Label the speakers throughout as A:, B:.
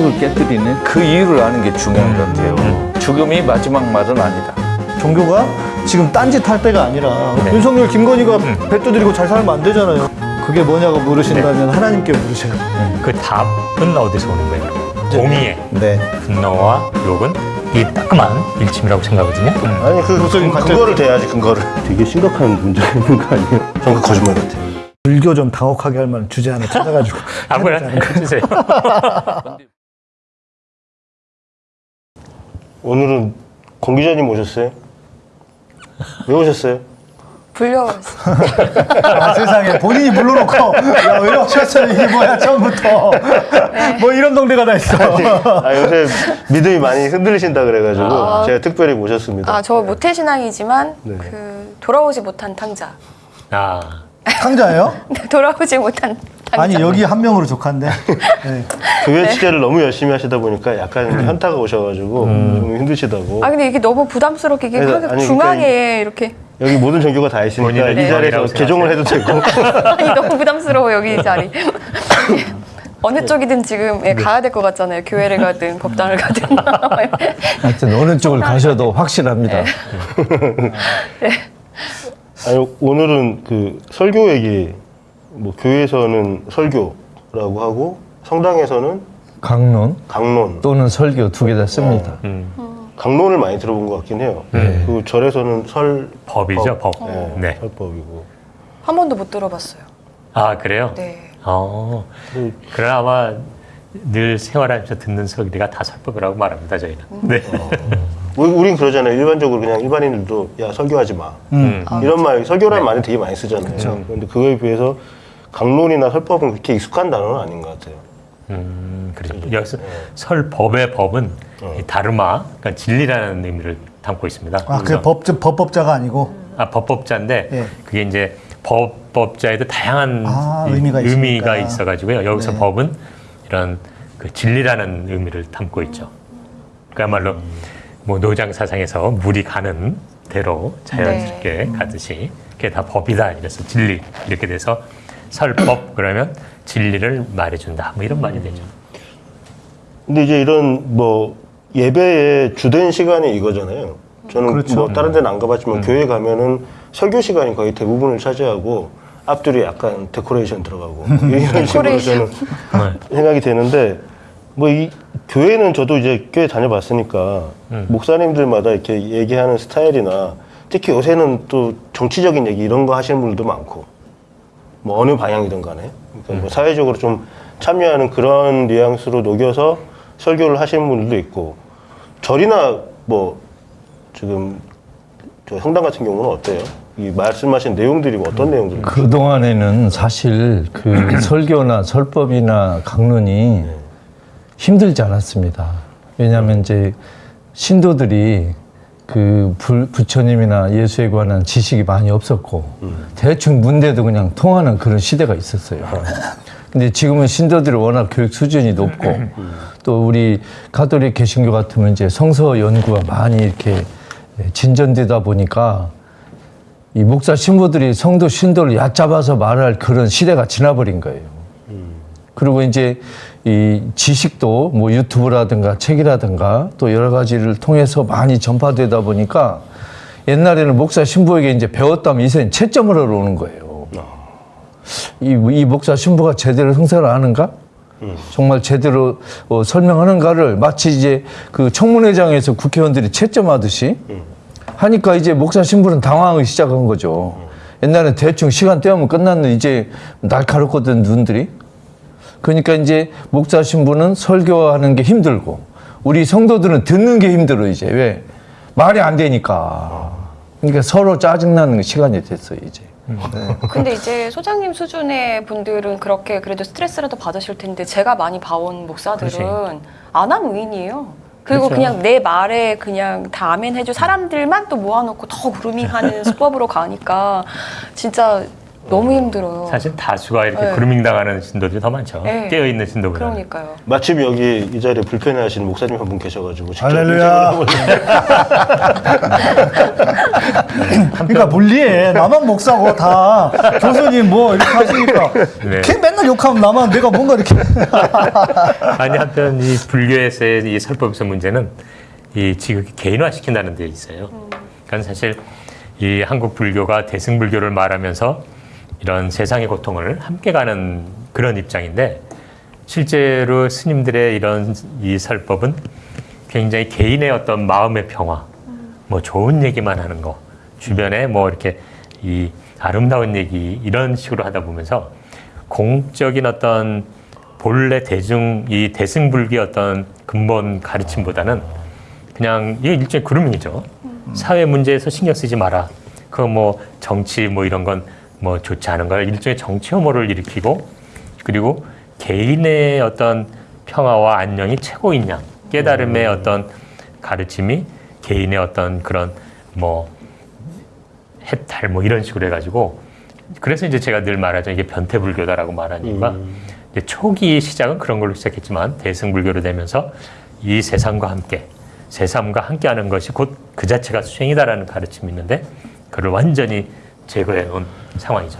A: 성역을 깨뜨리는 그 이유를 아는 게 중요한 것 같아요. 죽음이 마지막 말은 아니다.
B: 종교가 지금 딴짓 할 때가 아니라 윤석열, 김건희가 배 두드리고 잘 살면 안 되잖아요. 그게 뭐냐고 물으신다면 하나님께 물으세요.
C: 그 답은 어디서 오는 거예요? 공의의
B: 네.
C: 분노와 욕은 이 따끔한 일침이라고 생각하거든요.
D: 아니 그, 그
B: 같아.
D: 그거를 대야지 근거를 되게 심각한 문제가 있는 거 아니에요? 전그 거짓말 같아요
B: 불교 좀 당혹하게 할 만한 주제 하나 찾아가지고
C: 아무나 해주세요.
D: 오늘은 권 기자님 오셨어요? 왜 오셨어요?
E: 불려왔어.
B: 아, 세상에 본인이 물러놓고 야왜 이러셨어요 이게 뭐야 처음부터 뭐 이런 동네가 다 있어
D: 아 요새 믿음이 많이 흔들리신다 그래가지고 제가 특별히 모셨습니다
E: 아, 저 모태 신앙이지만
D: 네.
E: 그 돌아오지 못한 탕자.
C: 아,
B: 상자예요?
E: 네, 돌아오지 못한.
B: 아니 여기 한 명으로 족한데. 네.
D: 교회 취재를 너무 열심히 하시다 보니까 약간 현타가 오셔가지고 좀 힘드시다고.
E: 아 근데 이게 너무 부담스럽게 이게 하기
D: 아니,
E: 중앙에
D: 그러니까
E: 이렇게.
D: 여기 모든 종교가 다 있으니까 이 자리에서 개종을 해도 되고.
E: 아니 너무 부담스러워 여기 이 자리. 어느 쪽이든 지금 예, 가야 될 것 같잖아요. 교회를 가든 법당을 가든.
A: 하여튼 어느 쪽을 가셔도 확실합니다.
D: 아니 오늘은 그 설교 얘기 뭐 교회에서는 설교라고 하고 성당에서는
A: 강론
D: 강론
A: 또는 설교 두 개 다 씁니다.
D: 강론을 많이 들어본 것 같긴 해요. 그 절에서는 설
C: 법이죠, 법.
D: 네,
C: 네.
D: 설법이고
E: 한 번도 못 들어봤어요.
C: 아, 그래요?
E: 네.
C: 어, 그러나 아마 늘 생활하면서 듣는 소리가 다 설법이라고 말합니다, 저희는. 네.
D: 우리, 우린 그러잖아요. 일반적으로 그냥 일반인들도 야 설교하지 마
C: 음.
D: 이런 말 설교라는 말이 되게 많이 쓰잖아요. 그런데 그거에 비해서 강론이나 설법은 그렇게 익숙한 단어는 아닌 것 같아요.
C: 음, 그렇죠. 여기서 설법의 법은 이 다르마, 그러니까 진리라는 의미를 담고 있습니다.
B: 아 그게 법, 법법자가 아니고
C: 아, 법법자인데
B: 예.
C: 그게 이제 법법자에도 다양한
B: 아,
C: 이-
B: 의미가 있으니까.
C: 있어가지고요. 여기서
B: 네.
C: 법은 이런 그 진리라는 의미를 담고 있죠. 그야말로 뭐 노장 사상에서 물이 가는 대로 자연스럽게
B: 네.
C: 가듯이 그게 다 법이다. 이래서 진리 이렇게 돼서 설법 그러면 진리를 말해준다. 뭐 이런 말이 되죠.
D: 근데 이제 이런 뭐 예배의 주된 시간이 이거잖아요. 저는
B: 그렇죠.
D: 뭐 다른 데는 안 가봤지만 교회 가면은 설교 시간이 거의 대부분을 차지하고 앞뒤로 약간 데코레이션 들어가고 이런 식으로 저는 생각이 되는데 뭐 이 교회는 저도 이제 교회 다녀봤으니까 목사님들마다 이렇게 얘기하는 스타일이나 특히 요새는 또 정치적인 얘기 이런 거 하시는 분들도 많고 뭐 어느 방향이든 간에. 그러니까 뭐 사회적으로 좀 참여하는 그런 뉘앙스로 녹여서 설교를 하시는 분들도 있고 절이나 뭐 지금 저 성당 같은 경우는 어때요? 이 말씀하신 내용들이 뭐 어떤 내용들이
A: 그 동안에는 사실 그 설교나 설법이나 강론이 힘들지 않았습니다. 왜냐하면 이제 신도들이 그 불- 부처님이나 예수에 관한 지식이 많이 없었고 대충 문대도 그냥 통하는 그런 시대가 있었어요. 근데 지금은 신도들이 워낙 교육 수준이 높고 또 우리 가톨릭 개신교 같으면 이제 성서 연구가 많이 이렇게 진전되다 보니까 이 목사 신부들이 성도 신도를 얕잡아서 말할 그런 시대가 지나버린 거예요. 그리고 이제 이 지식도 뭐 유튜브라든가 책이라든가 또 여러 가지를 통해서 많이 전파되다 보니까 옛날에는 목사 신부에게 이제 배웠다면 이제는 채점을 하러 오는 거예요. 이, 이 목사 신부가 제대로 성사를 하는가? 정말 제대로 어, 설명하는가를 마치 이제 그 청문회장에서 국회의원들이 채점하듯이 하니까 이제 목사 신부는 당황하기 시작한 거죠. 옛날에 대충 시간 때우면 끝났는데 이제 날카롭거든 눈들이. 그러니까 이제 목사 신부는 설교하는 게 힘들고 우리 성도들은 듣는 게 힘들어 이제 왜 말이 안 되니까. 그러니까 서로 짜증나는 시간이 됐어요 이제.
E: 근데 이제 소장님 수준의 분들은 그렇게 그래도 스트레스라도 받으실 텐데 제가 많이 봐온 목사들은 안함 의인이에요. 그리고
C: 그렇죠.
E: 그냥내 말에 그냥 다 아멘 해줄 사람들만 또 모아놓고 더 그루밍하는 수법으로 가니까 진짜 너무 힘들어요.
C: 사실 다수가 이렇게
E: 네.
C: 그루밍 당하는 신도들이 더 많죠.
E: 네.
C: 깨어 있는 신도보다.
E: 그러니까요.
D: 마침 여기 이 자리에 불편해하시는 목사님 한 분 계셔가지고 직접
B: 할렐루야. 그러니까 물리해. 나만 목사고 다 교수님 뭐 이렇게 하시니까
C: 네.
B: 걔 맨날 욕하면 나만 내가 뭔가 이렇게
C: 아니 한편 이 불교에서의 이 설법에서 문제는 이 지극히 개인화 시킨다는 데 있어요. 그러니까 사실 이 한국 불교가 대승 불교를 말하면서 이런 세상의 고통을 함께 가는 그런 입장인데 실제로 스님들의 이런 이 설법은 굉장히 개인의 어떤 마음의 평화, 뭐 좋은 얘기만 하는 거, 주변에 뭐 이렇게 이 아름다운 얘기 이런 식으로 하다 보면서 공적인 어떤 본래 대중 이 대승불교의 어떤 근본 가르침보다는 그냥 이게 일종의 그루밍이죠. 사회 문제에서 신경 쓰지 마라. 그 뭐 정치 뭐 이런 건 뭐 좋지 않은 걸 일종의 정치 혐오를 일으키고 그리고 개인의 어떤 평화와 안녕이 최고인 양 깨달음의 어떤 가르침이 개인의 어떤 그런 뭐 해탈 뭐 이런 식으로 해가지고 그래서 이제 제가 늘 말하죠. 이게 변태불교다라고 말하는 이유가 이제 초기 시작은 그런 걸로 시작했지만 대승불교로 되면서 이 세상과 함께 세상과 함께하는 것이 곧 그 자체가 수행이다라는 가르침이 있는데 그를 완전히 제거해 놓은 상황이죠.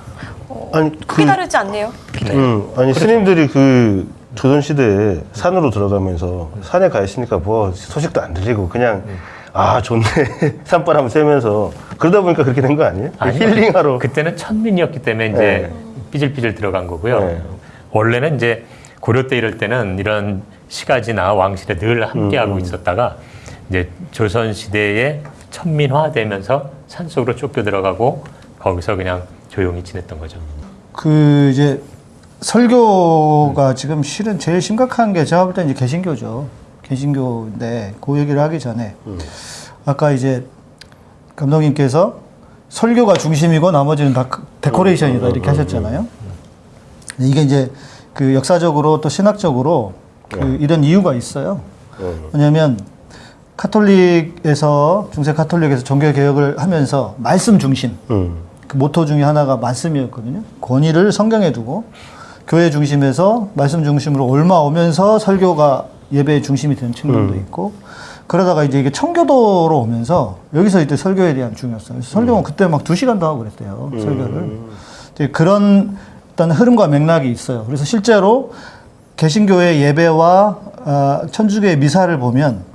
D: 아니 그
E: 휘다르지 않네요.
C: 네.
D: 음, 아니 스님들이 그 조선 시대에 산으로 들어가면서 산에 가 있으니까 뭐 소식도 안 들리고 그냥 아 좋네 산바람 쐬면서 그러다 보니까 그렇게 된 거 아니에요?
C: 아니요.
D: 힐링하러
C: 그때는 천민이었기 때문에 이제
D: 네.
C: 삐질삐질 들어간 거고요.
D: 네.
C: 원래는 이제 고려 때 이럴 때는 이런 시가지나 왕실에 늘 함께하고
D: 음,
C: 있었다가 이제 조선 시대에 천민화되면서 산속으로 쫓겨 들어가고 거기서 그냥 조용히 지냈던 거죠.
B: 그 이제 설교가 지금 실은 제일 심각한 게 제가 볼 때 이제 개신교죠. 개신교인데 그 얘기를 하기 전에 아까 이제 감독님께서 설교가 중심이고 나머지는 다 데코레이션이다 이렇게 하셨잖아요. 근데 이게 이제 그 역사적으로 또 신학적으로 그 이런 이유가 있어요. 왜냐하면 카톨릭에서 중세 카톨릭에서 종교 개혁을 하면서 말씀 중심
D: 음.
B: 그 모토 중에 하나가 말씀이었거든요. 권위를 성경에 두고 교회 중심에서 말씀 중심으로 옮아오면서 설교가 예배의 중심이 되는 측면도 있고 그러다가 이제 이게 청교도로 오면서 여기서 이제 설교에 대한 중요성. 설교는 그때 막 두 시간도 하고 그랬대요. 설교를. 이제 그런 어떤 흐름과 맥락이 있어요. 그래서 실제로 개신교의 예배와 어, 천주교의 미사를 보면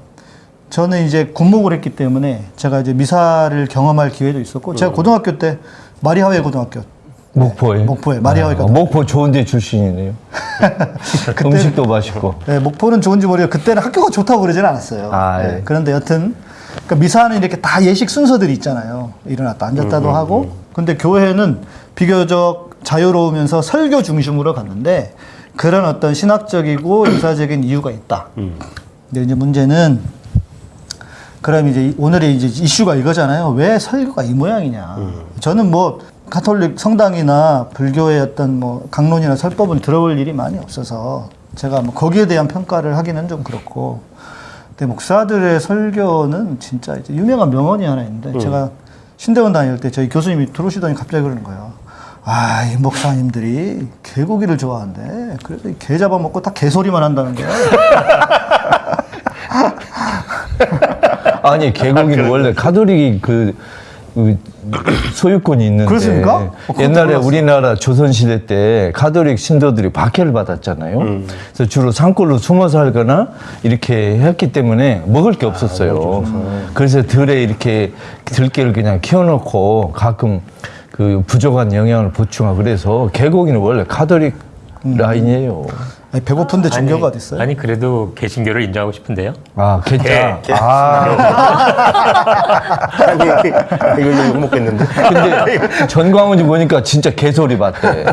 B: 저는 이제 군목을 했기 때문에 제가 이제 미사를 경험할 기회도 있었고 제가 고등학교 때 마리아회 고등학교
A: 목포에.
B: 목포에 마리아회
A: 아,
B: 고등학교
A: 목포 좋은데 출신이네요. 음식도 맛있고.
B: 네, 목포는 좋은지 모르겠고 그때는 학교가 좋다고 그러지는 않았어요.
A: 아,
B: 네,
A: 예.
B: 그런데 여튼 그러니까 미사는 이렇게 다 예식 순서들이 있잖아요. 일어났다 앉았다도 하고 근데 교회는 비교적 자유로우면서 설교 중심으로 갔는데 그런 어떤 신학적이고 역사적인 이유가 있다. 근데 이제 문제는 그럼 이제 오늘의 이제 이슈가 이거잖아요. 왜 설교가 이 모양이냐. 저는 뭐 가톨릭 성당이나 불교의 어떤 뭐 강론이나 설법은 들어볼 일이 많이 없어서 제가 뭐 거기에 대한 평가를 하기는 좀 그렇고. 근데 목사들의 설교는 진짜 이제 유명한 명언이 하나 있는데 제가 신대원 다닐 때 저희 교수님이 들어오시더니 갑자기 그러는 거예요. 아, 이 목사님들이 개고기를 좋아한대. 그래서 이개 잡아먹고 다 개소리만 한다는 거야.
A: 아니 개고기는 원래 가톨릭이 그, 그 소유권이 있는데
B: 그렇습니까? 어,
A: 옛날에. 우리나라 조선 시대 때 가톨릭 신도들이 박해를 받았잖아요.
B: 음.
A: 그래서 주로 산골로 숨어 살거나 이렇게 했기 때문에 먹을 게 없었어요. 그래서 들에 이렇게 들깨를 그냥 키워놓고 가끔 그 부족한 영양을 보충하고 그래서 개고기는 원래 가톨릭
B: 음.
A: 라인이에요.
B: 아니, 배고픈데 종교가 어디 있어요?
C: 아니 그래도 개신교를 인정하고 싶은데요.
A: 아, 개짜.
C: 개.
A: 아,
D: 아니 이거 욕 먹겠는데
A: 근데 전광훈이 보니까 진짜 개소리 봤대.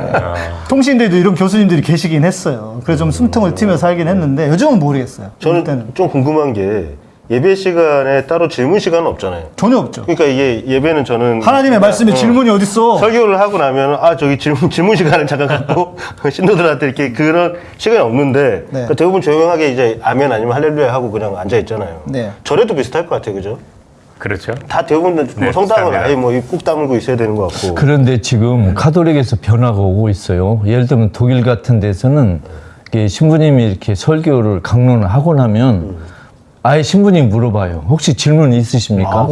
B: 통신대도 이런 교수님들이 계시긴 했어요. 그래서 좀 숨통을 튀면서 살긴 했는데 요즘은 모르겠어요.
D: 저는
B: 그때는
D: 좀 궁금한 게 예배 시간에 따로 질문 시간은 없잖아요.
B: 전혀 없죠.
D: 그러니까 이게 예배는 저는
B: 하나님의 말씀에
D: 어,
B: 질문이 어딨어?
D: 설교를 하고 나면 아 저기 질문 질문 시간을 잠깐 갖고 신도들한테 이렇게 그런 시간이 없는데
B: 네.
D: 그러니까 대부분 조용하게 이제 아멘 아니면 할렐루야 하고 그냥 앉아 있잖아요.
B: 네.
D: 절에도 비슷할 것 같아요, 그죠?
C: 그렇죠.
D: 다 대부분 뭐
C: 네,
D: 성당은
C: 비슷합니다.
D: 아예 뭐꼭 다물고 있어야 되는 것 같고.
A: 그런데 지금 카톨릭에서 변화가 오고 있어요. 예를 들면 독일 같은 데서는 이게 신부님이 이렇게 설교를 강론을 하고 나면 아예 신부님 물어봐요. 혹시 질문 있으십니까?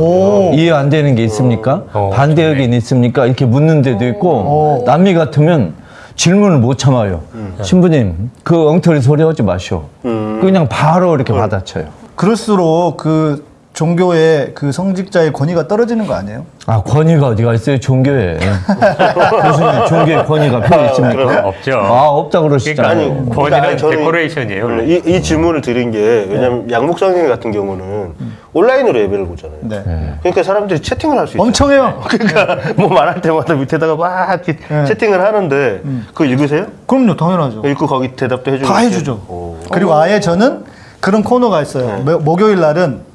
A: 이해 안 되는 게 있습니까?
C: 어,
A: 반대 의견 있습니까? 이렇게 묻는 데도 있고 남미 같으면 질문을 못 참아요. 신부님 그 엉터리 소리 하지 마시오. 그냥 바로 이렇게 받아쳐요.
B: 그럴수록 그 종교의 그 성직자의 권위가 떨어지는 거 아니에요?
A: 아 권위가 어디가 있어요 종교에 무슨 종교에 권위가 필요 있습니까?
C: 없죠.
A: 아 없다 그러시잖아요.
C: 그러니까
D: 아니,
C: 권위는
D: 그러니까
C: 데코레이션이에요. 원래.
D: 이, 이 질문을 드린 게 왜냐면 양목성님 같은 경우는 온라인으로 예배를 보잖아요.
B: 네.
D: 그러니까 사람들이 채팅을 할 수 있어요.
B: 엄청 해요.
D: 그러니까 뭐 말할 때마다 밑에다가 막
B: 네.
D: 채팅을 하는데 그거 읽으세요?
B: 그럼요, 당연하죠.
D: 읽고 거기 대답도 해주고
B: 다 해주죠. 그리고 아예 저는 그런 코너가 있어요. 목- 목요일 날은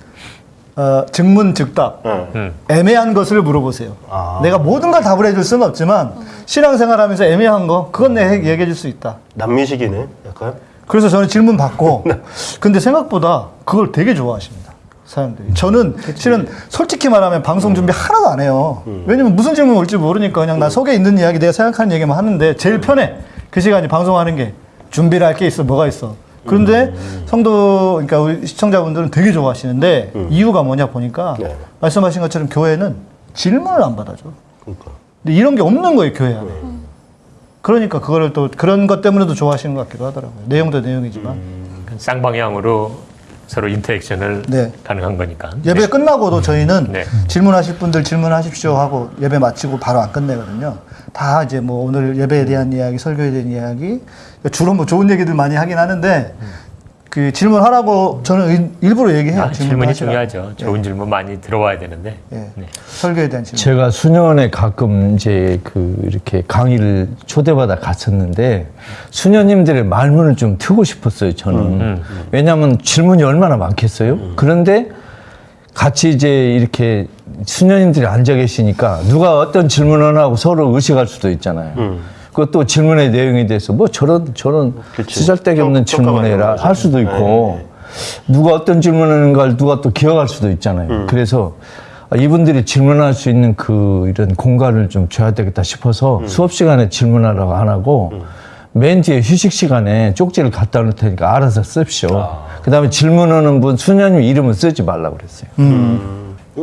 B: 어, 증문 즉답.
D: 네.
B: 애매한 것을 물어보세요. 내가 모든 걸 답을 해줄 수는 없지만 신앙생활하면서 애매한 거 그건 내가 해- 얘기해 줄 수 있다.
D: 남미식이네 약간
B: 그래서 저는 질문 받고 근데 생각보다 그걸 되게 좋아하십니다. 사람들이. 저는 실은 솔직히 말하면 방송 준비 하나도 안 해요. 왜냐면 무슨 질문 올지 모르니까 그냥 나 속에 있는 이야기 내가 생각하는 얘기만 하는데 제일 편해. 그 시간이 방송하는 게 준비를 할 게 있어 뭐가 있어. 그런데 성도 그러니까 우리 시청자분들은 되게 좋아하시는데 이유가 뭐냐 보니까
D: 네.
B: 말씀하신 것처럼 교회는 질문을 안 받아줘.
D: 그러니까
B: 근데 이런 게 없는 거예요 교회 안에. 그러니까 그거를 또 그런 것 때문에도 좋아하시는 것 같기도 하더라고요. 내용도 내용이지만
C: 쌍방향으로 서로 인터액션을
B: 네.
C: 가능한 거니까.
B: 예배 끝나고도 저희는
C: 네.
B: 질문하실 분들 질문하십시오 하고 예배 마치고 바로 안 끝내거든요. 다 이제 뭐 오늘 예배에 대한 이야기, 설교에 대한 이야기 주로 뭐 좋은 얘기들 많이 하긴 하는데 그 질문하라고 저는 일- 일부러 얘기해요.
C: 아, 질문이. 중요하죠. 좋은 질문 많이 들어와야 되는데.
B: 예.
C: 네.
B: 설교에 대한 질문.
A: 제가 수년에 가끔 이제 그 이렇게 강의를 초대받아 갔었는데 수녀님들의 말문을 좀 트고 싶었어요 저는 왜냐하면 질문이 얼마나 많겠어요 그런데 같이 이제 이렇게 수녀님들이 앉아 계시니까 누가 어떤 질문을 하고 서로 의식할 수도 있잖아요 그것도 질문의 내용에 대해서 뭐 저런 저런
D: 그치.
A: 쓰잘데기 없는
D: 거죠.
A: 할 수도 있고 누가 어떤 질문하는가를 누가 또 기억할 수도 있잖아요. 그래서 아, 이분들이 질문할 수 있는 그 이런 공간을 좀 줘야 되겠다 싶어서 수업 시간에 질문하라고 안 하고 맨 뒤에 휴식 시간에 쪽지를 갖다 놓을 테니까 알아서 씁시오. 그다음에 질문하는 분 수녀님 이름은 쓰지 말라고 그랬어요.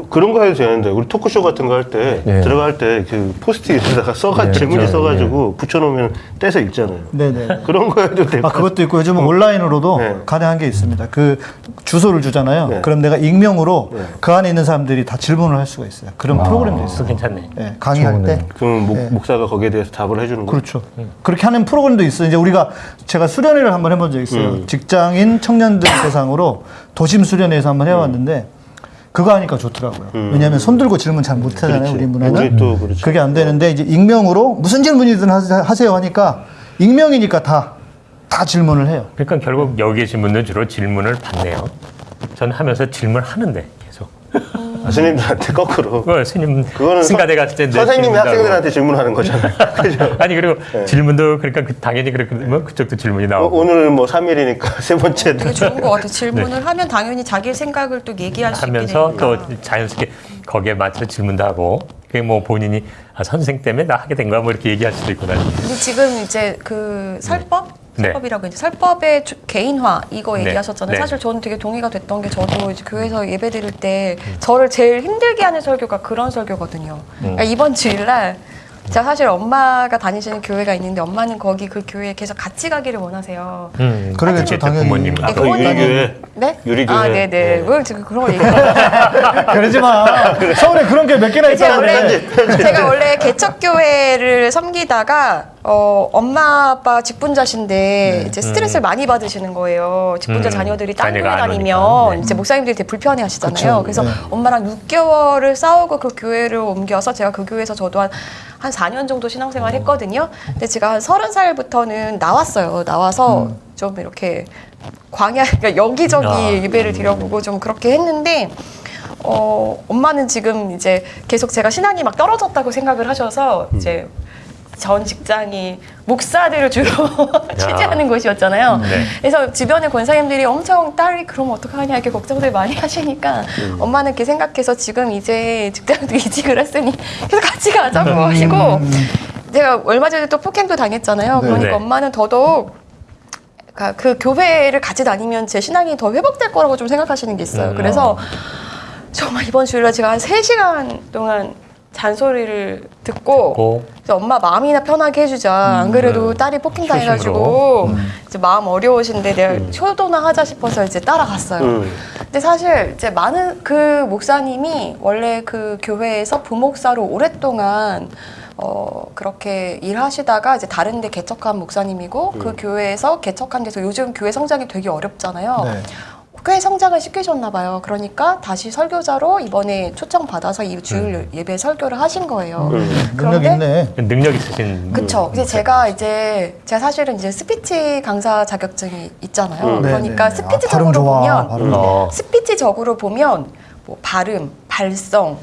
D: 그런 거 해도 되는데 우리 토크쇼 같은 거 할때
A: 네.
D: 들어갈 때 그 포스트잇에다가 써가
A: 네,
D: 질문지
A: 네,
D: 써가지고 붙여놓으면 떼서 읽잖아요.
B: 네네.
D: 그런 거 해도 되고.
B: 아 그것도 있고 요즘은 온라인으로도
D: 네.
B: 가능한 게 있습니다. 그 주소를 주잖아요.
D: 네.
B: 그럼 내가 익명으로
D: 네.
B: 그 안에 있는 사람들이 다 질문을 할 수가 있어요. 그런 프로그램도
C: 그거
B: 있어요.
C: 괜찮네.
B: 예, 강의할 때.
D: 그럼 목,
B: 네.
D: 목사가 거기에 대해서 답을 해주는 거.
B: 그렇죠. 그렇게 하는 프로그램도 있어요. 이제 우리가 제가 수련회를 한번 해본 적 있어요. 직장인 청년들 대상으로 도심 수련회에서 한번 해왔는데 그거 하니까 좋더라고요. 왜냐하면 손 들고 질문 잘 못하잖아요.
D: 그렇지.
B: 우리 문화는.
D: 우리 또 그렇죠.
B: 그게 안 되는데 이제 익명으로 무슨 질문이든 하세- 하세요 하니까 익명이니까 다 다 질문을 해요.
C: 그러니까 결국 여기 계신 분들 주로 질문을 받네요. 저는 하면서 질문하는데 계속.
D: 아, 스님들한테 거꾸로.
C: 그 스님
D: 그거는
C: 승가대 갔을 때내
D: 선생님이. 학생들한테 질문하는 거잖아요. 그죠?
C: 아니 그리고 질문도 그러니까 그 당연히 그렇게 되면 그쪽도 질문이
D: 어,
C: 나오고
D: 오늘 뭐 3일이니까 세 번째.
E: 되게 좋은 것 같아요. 질문을 하면 당연히 자기 생각을 또 얘기할 수
C: 하면서
E: 되니까.
C: 또 자연스럽게 거기에 맞춰 질문도 하고 그게 뭐 본인이 아, 선생 때문에 나 하게 된 거야 뭐 이렇게 얘기할 수도 나중에.
E: 근데 지금 이제 그 설법?
C: 네.
E: 설법이라고 이제 설법의 주- 개인화 이거
C: 네.
E: 얘기하셨잖아요.
C: 네.
E: 사실 저는 되게 동의가 됐던 게 저도 이제 교회에서 예배 드릴 때 저를 제일 힘들게 하는 설교가 그런 설교거든요. 그러니까 이번 주일날 제가 사실 엄마가 다니시는 교회가 있는데 엄마는 거기 그 교회에 계속 같이 가기를 원하세요.
C: 음,
B: 그러겠죠,
C: 그때
B: 당연히.
C: 부모님.
D: 아,
E: 네,
D: 그 유리교회.
E: 네?
D: 유리교회.
E: 아, 네네.
D: 네.
E: 왜 지금 그런 걸 얘기해요?
B: 그러지 마. 서울에 그런 게 몇 개나
E: 제가 원래
B: 그래.
E: 제가 원래 개척교회를 섬기다가 어, 엄마 아빠 직분자신데 이제 스트레스를 많이 받으시는 거예요. 직분자
C: 음,
E: 자녀들이 딴 교회
C: 자녀가 안
E: 다니면.
C: 네.
E: 이제 목사님들이 되게 불편해 하시잖아요. 그래서
B: 네.
E: 엄마랑 6개월을 싸우고 그 교회를 옮겨서 제가 그 교회에서 저도 한, 한 4년 정도 신앙생활 했거든요. 근데 제가 한 30살부터는 나왔어요. 나와서 좀 이렇게 광야, 그러니까 여기저기
C: 아.
E: 예배를 드려보고 좀 그렇게 했는데 어, 엄마는 지금 이제 계속 제가 신앙이 막 떨어졌다고 생각을 하셔서 이제 전 직장이 목사들을 주로 취재하는 곳이었잖아요.
C: 네.
E: 그래서 주변의 권사님들이 엄청 딸이 그럼 어떡하냐 이렇게 걱정들 많이 하시니까 엄마는 이렇게 생각해서 지금 이제 직장도 이직을 했으니 계속 같이 가자고 하시고 제가 얼마 전에 또 폭행도 당했잖아요.
B: 네.
E: 그러니까
C: 네.
E: 엄마는 더더욱 그러니까 그 교회를 같이 다니면 제 신앙이 더 회복될 거라고 좀 생각하시는 게 있어요.
C: 음.
E: 그래서 정말 이번 주일날 제가 한 3시간 동안 잔소리를 듣고
C: 고
E: 그래서 엄마 마음이나 편하게 해주자. 안 그래도 딸이 폭행 당해가지고 이제 마음 어려우신데 내가 효도나 하자 싶어서 이제 따라갔어요.
D: 음.
E: 근데 사실 이제 많은 그 목사님이 원래 그 교회에서 부목사로 오랫동안 어 그렇게 일하시다가 이제 다른 데 개척한 목사님이고 그 교회에서 개척한 데서 요즘 교회 성장이 되게 어렵잖아요.
B: 네.
E: 꽤 성장을 시키셨나 봐요. 그러니까 다시 설교자로 이번에 초청 받아서 이 주일 예배 설교를 하신 거예요.
D: 음.
B: 능력
E: 그런데
B: 있네.
C: 능력 있으신
E: 그쵸. 이제 제가 이제 제가 사실은 이제 스피치 강사 자격증이 있잖아요.
D: 음.
E: 그러니까
B: 네, 네. 아,
E: 스피치적으로
B: 좋아.
E: 보면
B: 음.
C: 어.
E: 스피치적으로 보면 뭐 발음, 발성,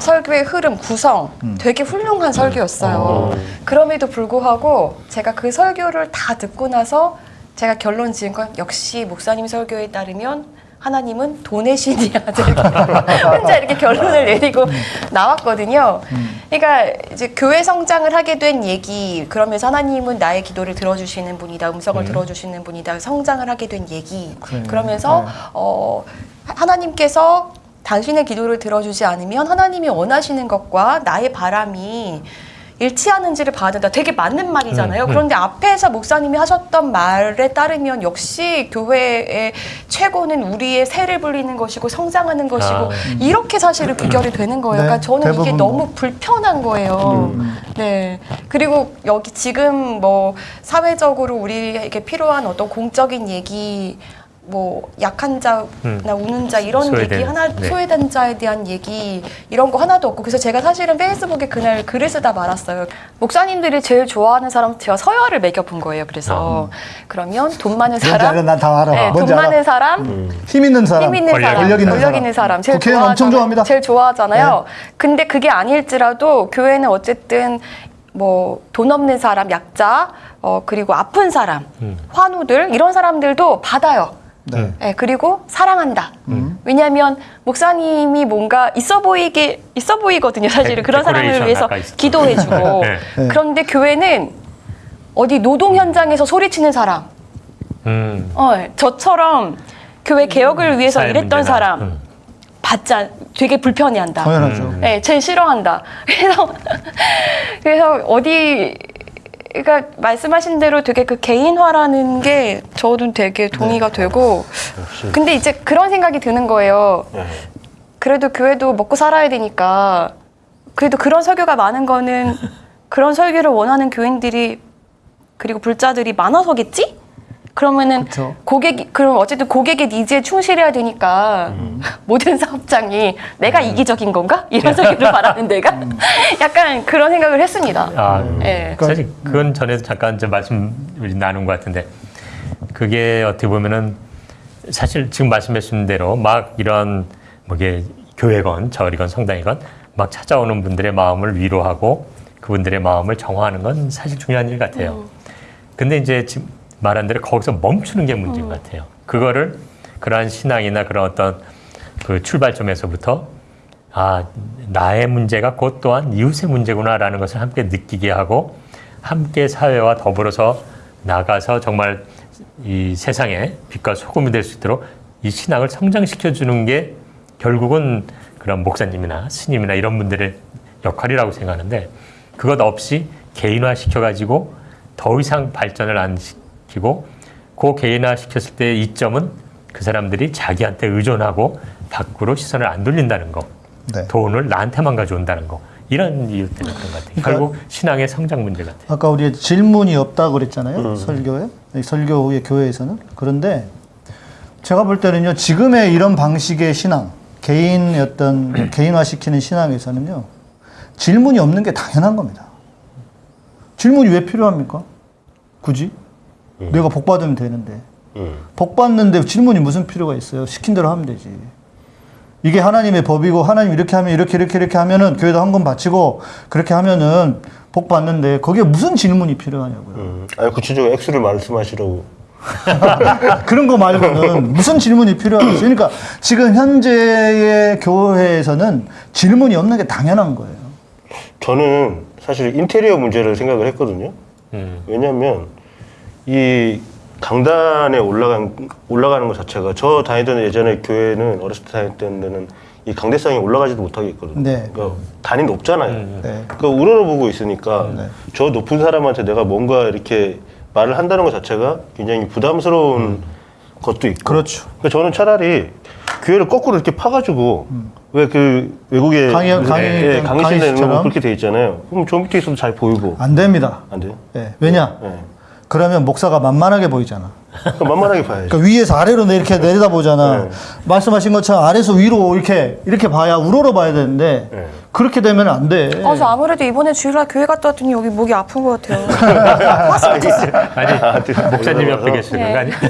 E: 설교의 흐름, 구성 되게 훌륭한 설교였어요. 그럼에도 불구하고 제가 그 설교를 다 듣고 나서 제가 결론 지은 건 역시 목사님 설교에 따르면 하나님은 돈의 신이야. 혼자 이렇게 결론을 내리고 나왔거든요. 그러니까 이제 교회 성장을 하게 된 얘기, 그러면서 하나님은 나의 기도를 들어주시는 분이다, 음성을 들어주시는 분이다, 성장을 하게 된 얘기. 그러면서
B: 네.
E: 어, 하나님께서 당신의 기도를 들어주지 않으면 하나님이 원하시는 것과 나의 바람이 일치하는지를 봐야 된다. 되게 맞는 말이잖아요.
C: 음, 음.
E: 그런데 앞에서 목사님이 하셨던 말에 따르면 역시 교회의 최고는 우리의 새를 불리는 것이고 성장하는 것이고
C: 아.
E: 이렇게 사실은 비결이 되는 거예요.
B: 네,
E: 그러니까 저는 이게 너무
B: 뭐.
E: 불편한 거예요. 네. 그리고 여기 지금 뭐 사회적으로 우리에게 필요한 어떤 공적인 얘기 뭐 약한 자나
C: 음.
E: 우는 자 이런
C: 소외된,
E: 얘기 하나
C: 네.
E: 소외된 자에 대한 얘기 이런 거 하나도 없고 그래서 제가 사실은 페이스북에 그날 글을 쓰다 말았어요. 목사님들이 제일 좋아하는 사람 제가 서열을 매겨본 거예요. 그래서 그러면 돈 많은
B: 뭔지 알아?
E: 사람,
B: 난다 알아.
E: 네, 돈
B: 뭔지 알아.
E: 많은 사람,
B: 힘 있는 사람.
E: 힘 있는
C: 권력
E: 사람,
B: 권력 있는
E: 권력
B: 사람.
E: 있는 사람 제일
B: 국회의원 엄청
E: 좋아하잖아요.
B: 좋아합니다. 네.
E: 제일 좋아하잖아요. 근데 그게 아닐지라도 교회는 어쨌든 뭐돈 없는 사람, 약자, 어 그리고 아픈 사람,
C: 음.
E: 환우들 이런 사람들도 받아요.
B: 네.
E: 예, 그리고 사랑한다.
C: 음.
E: 왜냐하면 목사님이 뭔가 있어 보이게 있어 보이거든요. 사실은
C: 데-
E: 그런 사람을 위해서. 기도해주고.
C: 네.
B: 네.
E: 그런데 교회는 어디 노동 현장에서 소리치는 사람,
C: 음.
E: 어, 저처럼 교회 개혁을 위해서
C: 사회
E: 일했던
C: 문제나,
E: 사람
C: 음.
E: 받지 않, 되게 불편해한다.
B: 당연하죠.
C: 음.
E: 네, 제일 싫어한다. 그래서 그래서 어디 그러니까 말씀하신 대로 되게 그 개인화라는 게 저는 되게 동의가
C: 네.
E: 되고 근데 이제 그런 생각이 드는 거예요.
D: 네.
E: 그래도 교회도 먹고 살아야 되니까 그래도 그런 설교가 많은 거는 그런 설교를 원하는 교인들이 그리고 불자들이 많아서겠지? 그러면은
B: 그쵸.
E: 고객 그럼 어쨌든 고객의 니즈에 충실해야 되니까 모든 사업장이 내가 이기적인 건가? 이런 설교를 말하는 내가? 약간 그런 생각을 했습니다.
C: 아,
E: 예.
C: 사실 그건 전에도 잠깐 좀 말씀 나눈 것 같은데 그게 어떻게 보면은 사실 지금 말씀하신 대로 막 이런 뭐게 교회건 절이건 성당이건 막 찾아오는 분들의 마음을 위로하고 그분들의 마음을 정화하는 건 사실 중요한 일 같아요. 근데 이제 지금 말한 대로 거기서 멈추는 게 문제인 것 같아요. 그거를 그러한 신앙이나 그런 어떤 그 출발점에서부터 아 나의 문제가 곧 또한 이웃의 문제구나라는 것을 함께 느끼게 하고 함께 사회와 더불어서 나가서 정말 이 세상에 빛과 소금이 될 수 있도록 이 신앙을 성장시켜 주는 게 결국은 그런 목사님이나 스님이나 이런 분들의 역할이라고 생각하는데 그것 없이 개인화 시켜가지고 더 이상 발전을 안 시 키고 그 개인화 시켰을 때 이점은 그 사람들이 자기한테 의존하고 밖으로 시선을 안 돌린다는 거.
B: 네.
C: 돈을 나한테만 가져온다는 거. 이런 이유 때문에 그런 것 같아요.
B: 그러니까
C: 결국 신앙의 성장 문제 같아요.
B: 아까 우리 질문이 없다고 그랬잖아요. 설교에. 이 설교 후에 교회에서는. 그런데 제가 볼 때는요. 지금의 이런 방식의 신앙, 개인의 어떤 개인화시키는 신앙에서는요. 질문이 없는 게 당연한 겁니다. 질문이 왜 필요합니까? 굳이? 내가 복 받으면 되는데.
D: 음.
B: 복 받는데 질문이 무슨 필요가 있어요? 시킨 대로 하면 되지. 이게 하나님의 법이고 하나님 이렇게 하면 이렇게 이렇게 이렇게 하면은 교회도 헌금 바치고 그렇게 하면은 복 받는데 거기에 무슨 질문이 필요하냐고요.
D: 음, 아니 구체적으로 액수를 말씀하시라고.
B: 그런 거 말고는 무슨 질문이 필요하겠어요. 그러니까 지금 현재의 교회에서는 질문이 없는 게 당연한 거예요.
D: 저는 사실 인테리어 문제를 생각을 했거든요.
C: 음.
D: 왜냐하면 이 강단에 올라간 올라가는 것 자체가 저 다니던 예전에 교회는 어렸을 때 다녔던 데는 이 강대상에 올라가지도 못하게 있거든요.
B: 네.
D: 그러니까 단이 높잖아요.
B: 네.
D: 그러니까 우러러 보고 있으니까
B: 네.
D: 저 높은 사람한테 내가 뭔가 이렇게 말을 한다는 것 자체가 굉장히 부담스러운 것도 있고.
B: 그렇죠.
D: 그러니까 저는 차라리 교회를 거꾸로 이렇게 파가지고 왜그 외국에
B: 음. 강의- 강의-
D: 예, 강의실에 있는? 거 그렇게 돼 있잖아요. 그럼 저 밑에 있어도 잘 보이고
B: 안 됩니다.
D: 안 돼요?
B: 예. 왜냐?
D: 예.
B: 그러면 목사가 만만하게 보이잖아.
D: 만만하게 봐야죠.
B: 그러니까 위에서 아래로 내- 이렇게 내려다 보잖아.
D: 네.
B: 말씀하신 것처럼 아래에서 위로 이렇게 이렇게 봐야 우러러 봐야 되는데
D: 네.
B: 그렇게 되면 안 돼.
E: 아, 저 아무래도 이번에 주일날 교회 갔다 왔더니 여기 목이 아픈 것 같아요.
C: 아니 목사님 옆에. 계시는 거 아니야?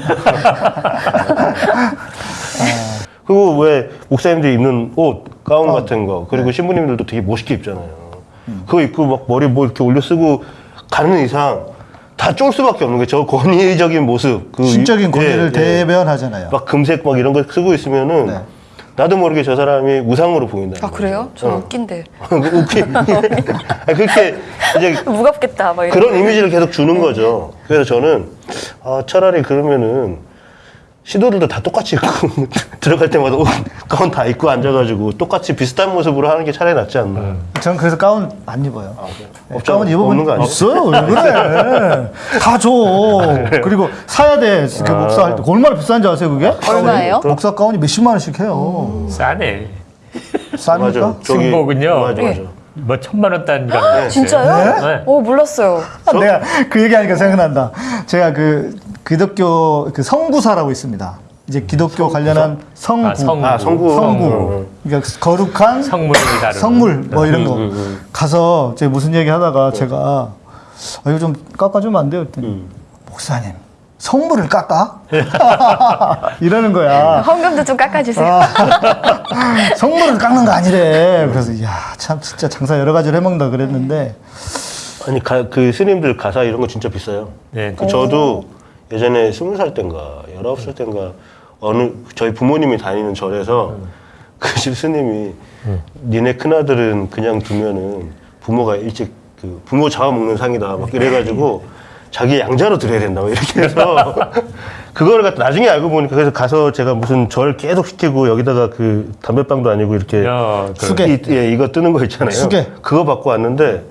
D: 그리고 왜 목사님들이 입는 옷, 가운 같은 거, 그리고 신부님들도 되게 멋있게 입잖아요. 그거 입고 막 머리 뭐 이렇게 올려 쓰고 가는 이상 다 쫄 수밖에 없는 게 저 권위적인 모습. 그
B: 신적인
D: 위-
B: 권위를
D: 예, 예.
B: 대변하잖아요.
D: 막 금색 막 이런 거 쓰고 있으면은
B: 네.
D: 나도 모르게 저 사람이 우상으로 보인다.
E: 아, 그래요? 저 웃긴데.
D: 웃기. 아니, 그렇게 이제
E: 무겁겠다, 막 이런.
D: 그런 이미지를 계속 주는 거죠. 그래서 저는 아, 차라리 그러면은 시도들도 다 똑같이 입고 들어갈 때마다 옷, 가운 다 입고 앉아가지고 똑같이 비슷한 모습으로 하는 게 차라리 낫지 않나.
B: 저는 그래서 가운 안 입어요. 네,
D: 없잖아.
B: 가운 입어본
D: 없는 거 아니에요?
B: 없어요. 왜 그래? 다 줘. 그리고 사야 돼. 그 목사 할 때. 얼마나 비싼지 아세요, 그게?
E: 얼마예요?
B: 목사 가운이 몇십만 원씩 해요.
C: 싸네.
B: 쌉니까?
D: 맞아. 저기-
C: 승복은요.
D: 맞아, 맞아.
C: 뭐 천만 원 단위가 있어요.
E: 진짜요?
C: 네.
E: 오, 몰랐어요.
B: 내가 그 얘기하니까 생각난다. 제가 그 기독교 그 성부사라고 있습니다. 이제 기독교 관련한 성부,
C: 아, 성부.
D: 아, 성부.
B: 성부.
D: 어,
B: 그러니까 거룩한.
C: 성물
B: 뭐 이런 거
D: 음,
B: 가서 제가 무슨 얘기 하다가 제가 아, 이거 좀 깎아주면 안 돼요? 그랬더니
D: 음.
B: 목사님 성물을 깎아? 이러는 거야.
E: 헌금도 좀 깎아주세요.
B: 아, 성물을 깎는 거 아니래. 그래서 이야 참 진짜 장사 여러 가지를 해먹는다 그랬는데
D: 아니 가, 그 스님들 가사 이런 거 진짜 비싸요.
C: 네.
D: 그 저도 예전에 스무 살 땐가 열아홉 살 땐가 어느 저희 부모님이 다니는 절에서 그 집 스님이 니네 큰아들은 그냥 두면은 부모가 일찍 그 부모 잡아먹는 상이다 막 이래가지고 자기 양자로 드려야 된다고 이렇게 해서 그거를 갖다 나중에 알고 보니까 그래서 가서 제가 무슨 절 계속 시키고 여기다가 그 담배빵도 아니고 이렇게
C: 야, 그-.
D: 이, 예, 이거 뜨는 거 있잖아요.
B: 수계.
D: 그거 받고 왔는데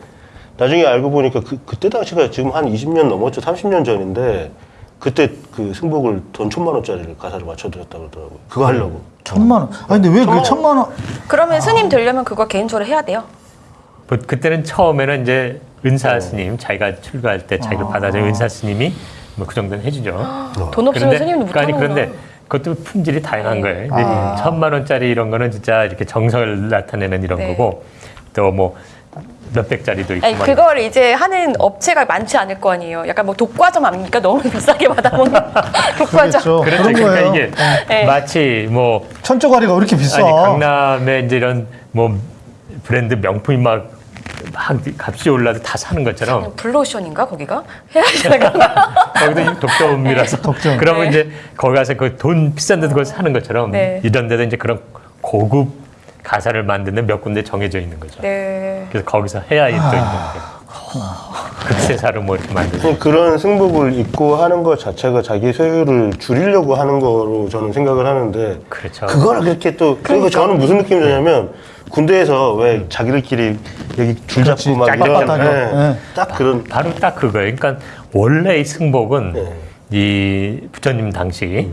D: 나중에 알고 보니까 그, 그때 당시가 지금 한 20년 넘었죠. 30년 전인데 그때 그 승복을 돈 천만 원짜리를 가사를 맞춰드렸다 그러더라고요. 그거 하려고.
B: 천만 원. 아 근데 왜그 천만 원?
E: 그러면 스님 되려면 그거 개인적으로 해야 돼요.
C: 뭐 그때는 처음에는 이제 은사 스님 자기가 출가할 때 자기를 받아준 은사 스님이 뭐 그 정도는 해주죠.
E: 돈 없으면 스님도 못
C: 아니
E: 하는
C: 그런데. 그것도 품질이 다양한 거예요. 근데
B: 아.
C: 천만 원짜리 이런 거는 진짜 이렇게 정성을 나타내는 이런
E: 네.
C: 거고 또뭐 몇백짜리도 있고
E: 아니
C: 막
E: 그걸 이제 하는 업체가 많지 않을 거 아니에요. 약간 뭐 독과점 아닙니까? 너무 비싸게 받아보는 독과점.
B: 그렇죠.
C: 그렇죠. 그러니까
B: 거예요.
C: 이게
E: 네.
C: 마치 뭐
B: 천조가리가 왜 이렇게 비싸?
C: 아니 강남에 이제 이런 뭐 브랜드 명품이 막, 막 값이 올라도 다 사는 것처럼
E: 블루오션인가 거기가?
C: 거기도 독점이라서
B: 독점.
C: 그러면
E: 네.
C: 이제 거기 가서 그 돈 비싼 데 그걸 사는 것처럼
E: 네.
C: 이런 데도 이제 그런 고급 가사를 만드는 몇 군데 정해져 있는 거죠.
E: 네.
C: 그래서 거기서 해야 또 있는 게 극세사로 뭐 이렇게 만드는
D: 그냥 그런 승복을 입고 하는 것 자체가 자기 소유를 줄이려고 하는 거로 저는 생각을 하는데
C: 그렇죠.
D: 그걸 그렇게 또 그리고 저는 무슨 느낌이 드냐면 군대에서 왜 자기들끼리 여기 줄 잡고 막 이런
B: 예.
D: 딱 그런.
C: 바로 딱 그거예요. 그러니까 원래 이 승복은
D: 네.
C: 이 부처님 당시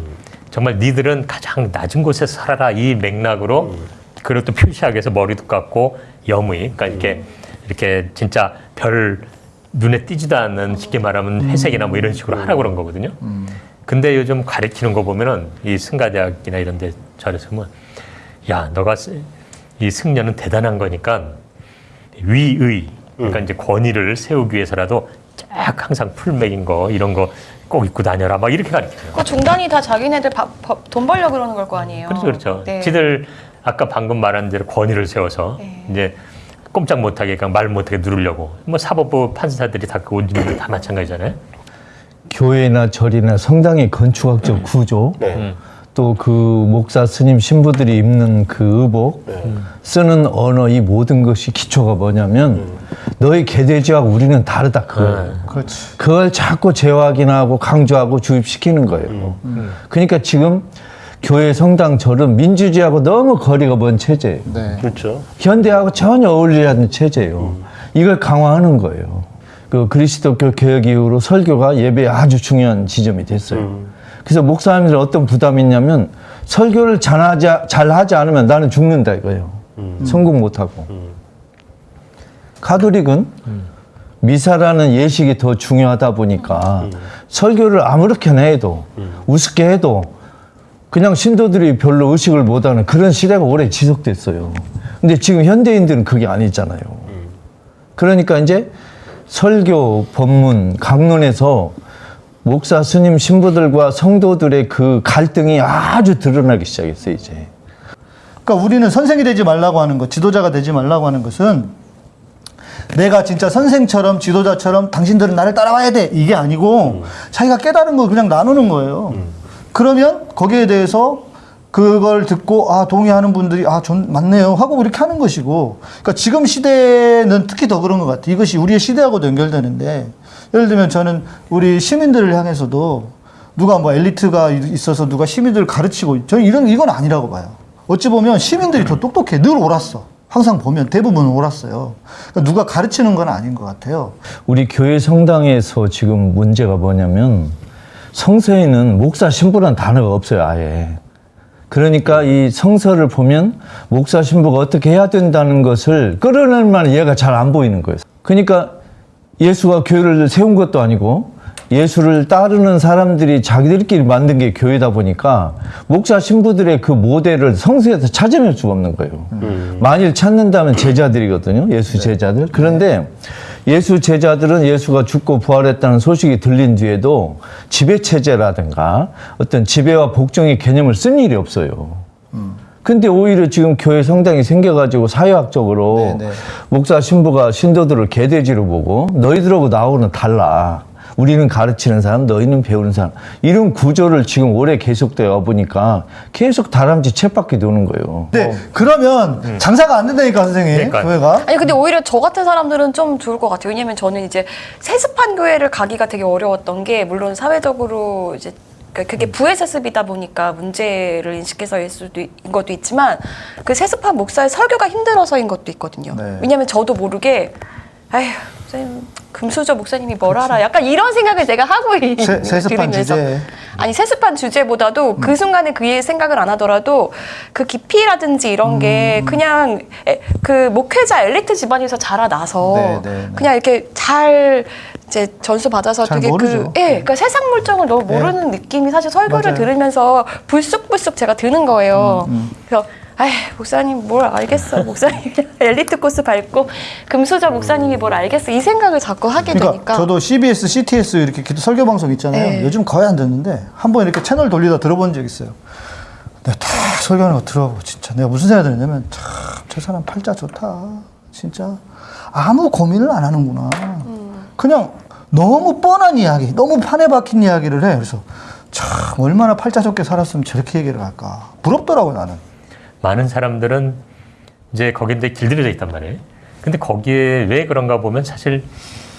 C: 정말 니들은 가장 낮은 곳에서 살아라. 이 맥락으로 그리고 또 표시하기 위해서 머리도 깎고 여무이. 그러니까 이렇게 이렇게 진짜 별 눈에 띄지도 않는 쉽게 말하면 회색이나 뭐 이런 식으로 하라고 그런 거거든요. 근데 요즘 가리키는 거 보면은 이 승가대학이나 이런 데 절에서 보면 야 너가 쓰- 이 승려는 대단한 거니까 위의 그러니까 이제 권위를 세우기 위해서라도 쫙 항상 풀맥인 거 이런 거 꼭 입고 다녀라 막 이렇게 가르쳐요.
E: 그 중단이 다 자기네들 밥- 밥- 돈 벌려 그러는 걸 거 아니에요.
C: 그렇죠, 그렇죠.
E: 네.
C: 지들 아까 방금 말한 대로 권위를 세워서
E: 네.
C: 이제 꼼짝 못하게 그냥 말 못하게 누르려고 뭐 사법부 판사들이 다그 온주민들 다 마찬가지잖아요.
A: 교회나 절이나 성당의 건축학적 구조,
D: 네.
A: 또 그 목사 스님 신부들이 입는 그 의복, 쓰는 언어 이 모든 것이 기초가 뭐냐면 너희 개돼지하고 우리는 다르다 그거예요.
B: 그렇지.
A: 그걸 자꾸 재확인하고 강조하고 주입시키는 거예요. 그러니까 지금 교회 성당 절은 민주주의하고 너무 거리가 먼 체제예요.
B: 네.
D: 그렇죠.
A: 현대하고 전혀 어울리지 않는 체제예요. 이걸 강화하는 거예요. 그 그리스도교 개혁 이후로 설교가 예배에 아주 중요한 지점이 됐어요. 그래서 목사님들 어떤 부담이 있냐면 설교를 잘하지, 잘하지 않으면 나는 죽는다 이거예요. 성공 못하고. 가톨릭은 미사라는 예식이 더 중요하다 보니까 설교를 아무렇게나 해도 우습게 해도 그냥 신도들이 별로 의식을 못하는 그런 시대가 오래 지속됐어요. 근데 지금 현대인들은 그게 아니잖아요. 그러니까 이제 설교, 법문, 강론에서 목사, 스님, 신부들과 성도들의 그 갈등이 아주 드러나기 시작했어요, 이제.
B: 그러니까 우리는 선생이 되지 말라고 하는 것, 지도자가 되지 말라고 하는 것은 내가 진짜 선생처럼 지도자처럼 당신들은 나를 따라와야 돼 이게 아니고 자기가 깨달은 걸 그냥 나누는 거예요. 그러면 거기에 대해서 그걸 듣고 아 동의하는 분들이 아 전 맞네요 하고 이렇게 하는 것이고 그러니까 지금 시대는 특히 더 그런 것 같아요. 이것이 우리의 시대하고도 연결되는데 예를 들면 저는 우리 시민들을 향해서도 누가 뭐 엘리트가 있어서 누가 시민들을 가르치고 저는 이런 이건 아니라고 봐요. 어찌 보면 시민들이 더 똑똑해 늘 옳았어. 항상 보면 대부분은 옳았어요. 그러니까 누가 가르치는 건 아닌 것 같아요.
A: 우리 교회 성당에서 지금 문제가 뭐냐면 성서에는 목사 신부란 단어가 없어요, 아예. 그러니까 이 성서를 보면 목사 신부가 어떻게 해야 된다는 것을 끌어낼 만한 예가 잘 안 보이는 거예요. 그러니까 예수가 교회를 세운 것도 아니고 예수를 따르는 사람들이 자기들끼리 만든 게 교회다 보니까 목사 신부들의 그 모델을 성서에서 찾아낼 수가 없는 거예요. 만일 찾는다면 제자들이거든요. 예수 제자들. 그런데 예수 제자들은 예수가 죽고 부활했다는 소식이 들린 뒤에도 지배 체제라든가 어떤 지배와 복종의 개념을 쓴 일이 없어요. 근데 오히려 지금 교회 성당이 생겨가지고 사회학적으로
B: 네, 네.
A: 목사 신부가 신도들을 개돼지로 보고 너희들하고 나하고는 달라. 우리는 가르치는 사람, 너희는 배우는 사람. 이런 구조를 지금 오래 계속되어 보니까 계속 다람쥐 쳇바퀴 도는 거예요.
B: 근데 그러면 장사가 안 된다니까 선생님
C: 그러니까요.
B: 교회가.
E: 아니 근데 오히려 저 같은 사람들은 좀 좋을 것 같아요. 왜냐면 저는 이제 세습한 교회를 가기가 되게 어려웠던 게 물론 사회적으로 이제 그러니까 그게 부에세습이다 보니까 문제를 인식해서일 수도 있, 인 것도 있지만 그 세습한 목사의 설교가 힘들어서인 것도 있거든요.
B: 네.
E: 왜냐면 저도 모르게 아휴 선생님 금수저 목사님이 뭘 알아? 약간 이런 생각을 제가 하고 있는
B: 세- 세습한
E: 들으면서.
B: 주제.
E: 아니 세습한 주제보다도
B: 음.
E: 그 순간에 그의 생각을 안 하더라도 그 깊이라든지 이런
B: 음.
E: 게 그냥 에, 그 목회자 엘리트 집안에서 자라나서
B: 네, 네, 네.
E: 그냥 이렇게 잘 이제 전수 받아서
B: 잘
E: 되게
B: 모르죠.
E: 그 예, 그러니까 세상 물정을 너무
B: 네.
E: 모르는 느낌이 사실 설교를
B: 맞아요. 음,
E: 들으면서 불쑥불쑥 제가 드는 거예요. 그래서 아이 목사님 뭘 알겠어 목사님 엘리트 코스 밟고 금수저 목사님이 뭘 알겠어 이 생각을 자꾸 하게
B: 그러니까
E: 되니까
B: 저도 CBS, CTS 이렇게 설교 방송 있잖아요.
E: 네.
B: 요즘 거의 안 듣는데 한 번 이렇게 채널 돌리다 들어본 적 있어요. 내가 다 설교하는 거 들어보고 진짜 내가 무슨 생각이 드냐면 참 저 사람 팔자 좋다. 진짜 아무 고민을 안 하는구나. 그냥 너무 뻔한 이야기, 너무 판에 박힌 이야기를 해. 그래서 참 얼마나 팔자 좋게 살았으면 저렇게 얘기를 할까. 부럽더라고 나는.
C: 많은 사람들은 이제 거기에 길들여져 있단 말이에요. 근데 거기에 왜 그런가 보면 사실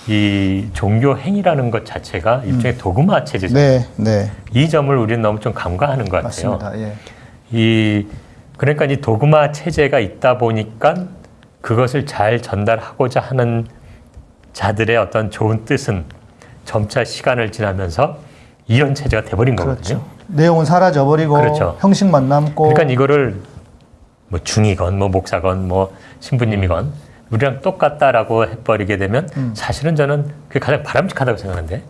C: 이 종교 행위라는 것 자체가 일종의 도그마 체제잖아요.
B: 네, 네.
C: 이 점을 우리는 너무 좀 간과하는 것 같아요.
B: 맞습니다. 예.
C: 이 그러니까 이 도그마 체제가 있다 보니까 그것을 잘 전달하고자 하는 자들의 어떤 좋은 뜻은 점차 시간을 지나면서 이런 체제가 돼버린 거거든요.
B: 그렇죠. 내용은 사라져버리고
C: 그렇죠.
B: 형식만 남고.
C: 그러니까 이거를 뭐 중이건 뭐 목사건 뭐 신부님이건 우리랑 똑같다라고 해버리게 되면
B: 음.
C: 사실은 저는 그게 가장 바람직하다고 생각하는데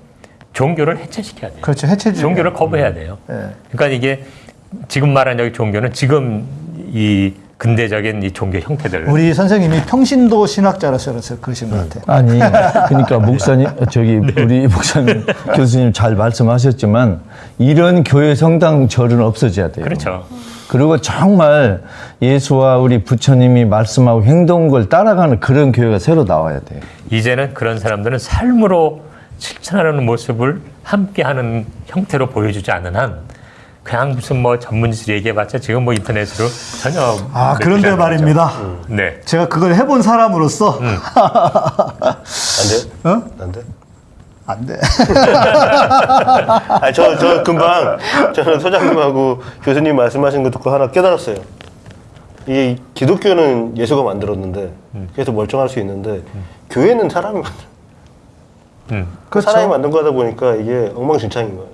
C: 종교를 해체시켜야 돼요.
B: 그렇죠. 해체주의.
C: 종교를 거부해야 돼요.
B: 예.
C: 그러니까 이게 지금 말한 여기 종교는 지금 이 근대적인 이 종교 형태들.
B: 우리 선생님이 평신도 신학자라서 그러신 것 같아요.
A: 아니, 그러니까 목사님, 저기 우리 목사님, 교수님 잘 말씀하셨지만 이런 교회 성당 절은 없어져야 돼요.
C: 그렇죠.
A: 그리고 정말 예수와 우리 부처님이 말씀하고 행동 걸 따라가는 그런 교회가 새로 나와야 돼요.
C: 이제는 그런 사람들은 삶으로 실천하는 모습을 함께하는 형태로 보여주지 않는 한 그냥 무슨 뭐 전문지를 얘기해봤자 지금 뭐 인터넷으로 전혀
B: 아, 그런데 말입니다.
C: 거죠. 네.
B: 제가 그걸 해본 사람으로서
D: 안 돼?
B: 어?
D: 안 돼?
B: 안 돼.
D: 아니, 저, 저 금방 저는 소장님하고 교수님 말씀하신 거 듣고 하나 깨달았어요. 이 기독교는 예수가 만들었는데 그래서 멀쩡할 수 있는데 교회는 사람이 만들
C: 음.
B: 그렇죠.
D: 사람이 만든 거다 보니까 이게 엉망진창인 거예요.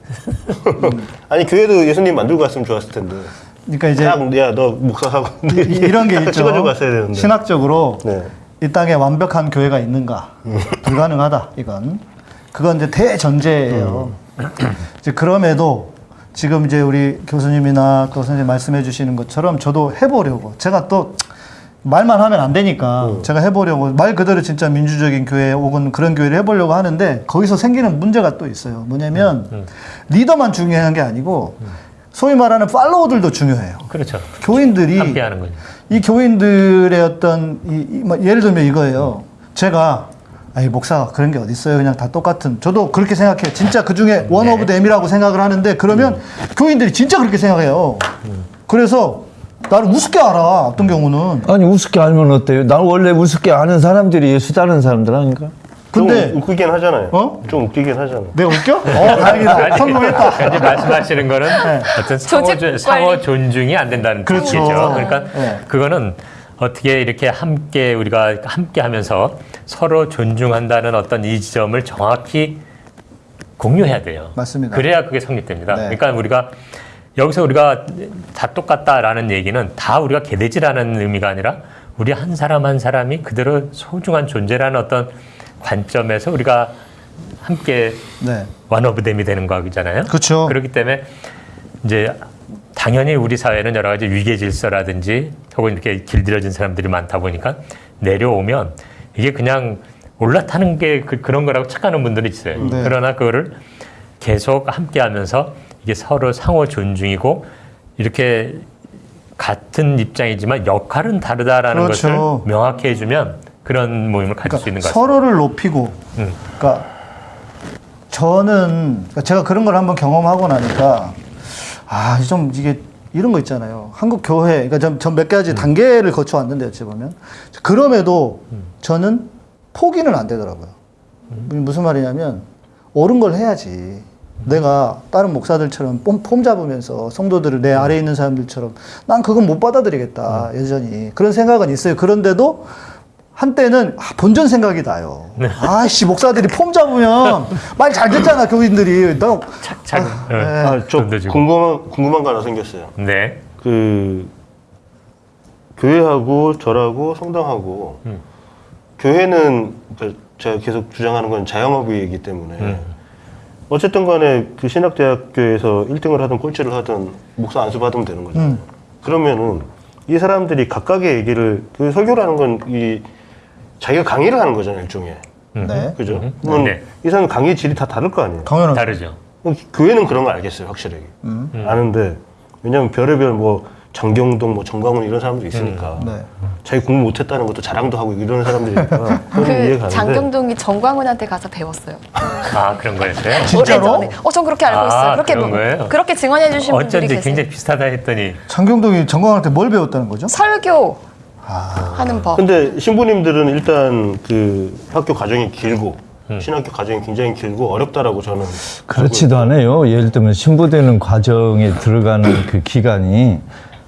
D: 아니 교회도 예수님 만들고 갔으면 좋았을 텐데.
B: 그러니까 이제
D: 야너 목사하고
B: 이- 이런 게 있죠.
D: 찍어주고 갔어야 되는데.
B: 신학적으로
D: 네.
B: 이 땅에 완벽한 교회가 있는가? 불가능하다. 이건 그건 이제 대전제예요. 이제 그럼에도 지금 이제 우리 교수님이나 또 선생님 말씀해 주시는 것처럼 저도 해보려고 제가 또 말만 하면 안 되니까 제가 해보려고 말 그대로 진짜 민주적인 교회 혹은 그런 교회를 해보려고 하는데 거기서 생기는 문제가 또 있어요. 뭐냐면 리더만 중요한 게 아니고 소위 말하는 follower들도 중요해요.
C: 그렇죠.
B: 교인들이
C: 함께하는 거죠.
B: 이 교인들의 어떤 이, 이- 뭐 예를 들면 이거예요. 제가 아이 목사가 그런 게 어디 있어요? 그냥 다 똑같은. 저도 그렇게 생각해요. 진짜 그 중에 one of them이라고 생각을 하는데 그러면 교인들이 진짜 그렇게 생각해요. 그래서 나를 우습게 알아. 어떤 경우는.
A: 아니, 우습게 알면 어때요? 난 원래 우습게 아는 사람들이 따르는 사람들 아닌가?
B: 근데
D: 좀 웃기긴 하잖아요.
B: 어?
D: 좀 웃기긴 하잖아.
B: 내가 웃겨? 어, 다행이다. 성공했다.
C: 이제 말씀하시는 거는 어떤 상호, 상호. 존중이 안 된다는
B: 그렇죠.
C: 뜻이죠. 그러니까
B: 네.
C: 그거는 어떻게 이렇게 함께 우리가 함께 하면서 서로 존중한다는 어떤 이 지점을 정확히 공유해야 돼요.
B: 맞습니다.
C: 그래야 그게 성립됩니다.
B: 네.
C: 그러니까 우리가 여기서 우리가 다 똑같다라는 얘기는 다 우리가 개돼지라는 의미가 아니라 우리 한 사람 한 사람이 그대로 소중한 존재라는 어떤 관점에서 우리가 함께
B: 네.
C: 원오브댐이 되는 거잖아요.
B: 그쵸.
C: 그렇기 때문에 이제 당연히 우리 사회는 여러 가지 위계 질서라든지 혹은 이렇게 길들여진 사람들이 많다 보니까 내려오면 이게 그냥 올라타는 게 그, 런 거라고 착각하는 분들이 있어요.
B: 네.
C: 그러나 그거를 계속 함께 하면서 이게 서로 상호 존중이고 이렇게 같은 입장이지만 역할은 다르다라는
B: 그렇죠.
C: 것을 명확히 해주면 그런 모임을 가질 수 있는 것 같습니다.
B: 서로를 높이고,
C: 음.
B: 그러니까 저는 그러니까 제가 그런 걸 한번 경험하고 나니까 아 좀 이게 이런 거 있잖아요. 한국 교회, 그러니까 전몇 가지 단계를 거쳐 왔는데 어찌 보면 그럼에도 저는 포기는 안 되더라고요. 무슨 말이냐면 옳은 걸 해야지. 내가 다른 목사들처럼 폼, 폼 잡으면서 성도들을 내 아래에 있는 사람들처럼 난 그건 못 받아들이겠다 여전히 그런 생각은 있어요 그런데도 한때는 아, 본전 생각이 나요 아씨 목사들이 폼 잡으면 말 잘 듣잖아 교인들이 나
C: 잘,
B: 아,
C: 네.
B: 네.
D: 아,
C: 주고.
D: 궁금한 궁금한 거 하나 생겼어요.
C: 네.
D: 그 교회하고 절하고 성당하고
C: 음.
D: 교회는 그 제가 계속 주장하는 건 자영업이기 때문에
C: 음.
D: 어쨌든 간에 그 신학대학교에서 1등을 하든 꼴찌를 하든 목사 안수 받으면 되는 거죠.
B: 음.
D: 그러면은 이 사람들이 각각의 얘기를 그 설교라는 건 이 자기가 강의를 하는 거잖아요, 일종의.
B: 네.
D: 그죠?
C: 음.
D: 그러면
C: 네.
D: 이 사람 강의 질이 다 다를 거 아니에요.
B: 당연하죠
C: 다르죠.
D: 그럼 교회는 그런 거 알겠어요, 확실하게.
B: 음.
D: 아는데 왜냐면 별의별 뭐 장경동, 뭐 정광훈 이런 사람도 있으니까
B: 네.
D: 자기 공부 못했다는 것도 자랑도 하고 이런 사람들이니까 그 이해가는데
E: 장경동이 정광훈한테 가서 배웠어요.
C: 아 그런 거였어요.
B: 진짜로?
E: 오래전에. 어, 전 그렇게 알고
C: 아,
E: 있어요. 그렇게
C: 그런 거예요?
E: 그렇게 증언해 주신 분들이
C: 어쩐지
E: 계세요.
C: 굉장히 비슷하다 했더니
B: 장경동이 정광한테 뭘 배웠다는 거죠?
E: 설교
C: 아.
E: 하는 법.
D: 근데 신부님들은 일단 그 학교 과정이 길고
C: 음.
D: 신학교 과정이 굉장히 길고 어렵다라고 저는
A: 그렇지도 않아요. 예를 들면 신부되는 과정에 들어가는 그 기간이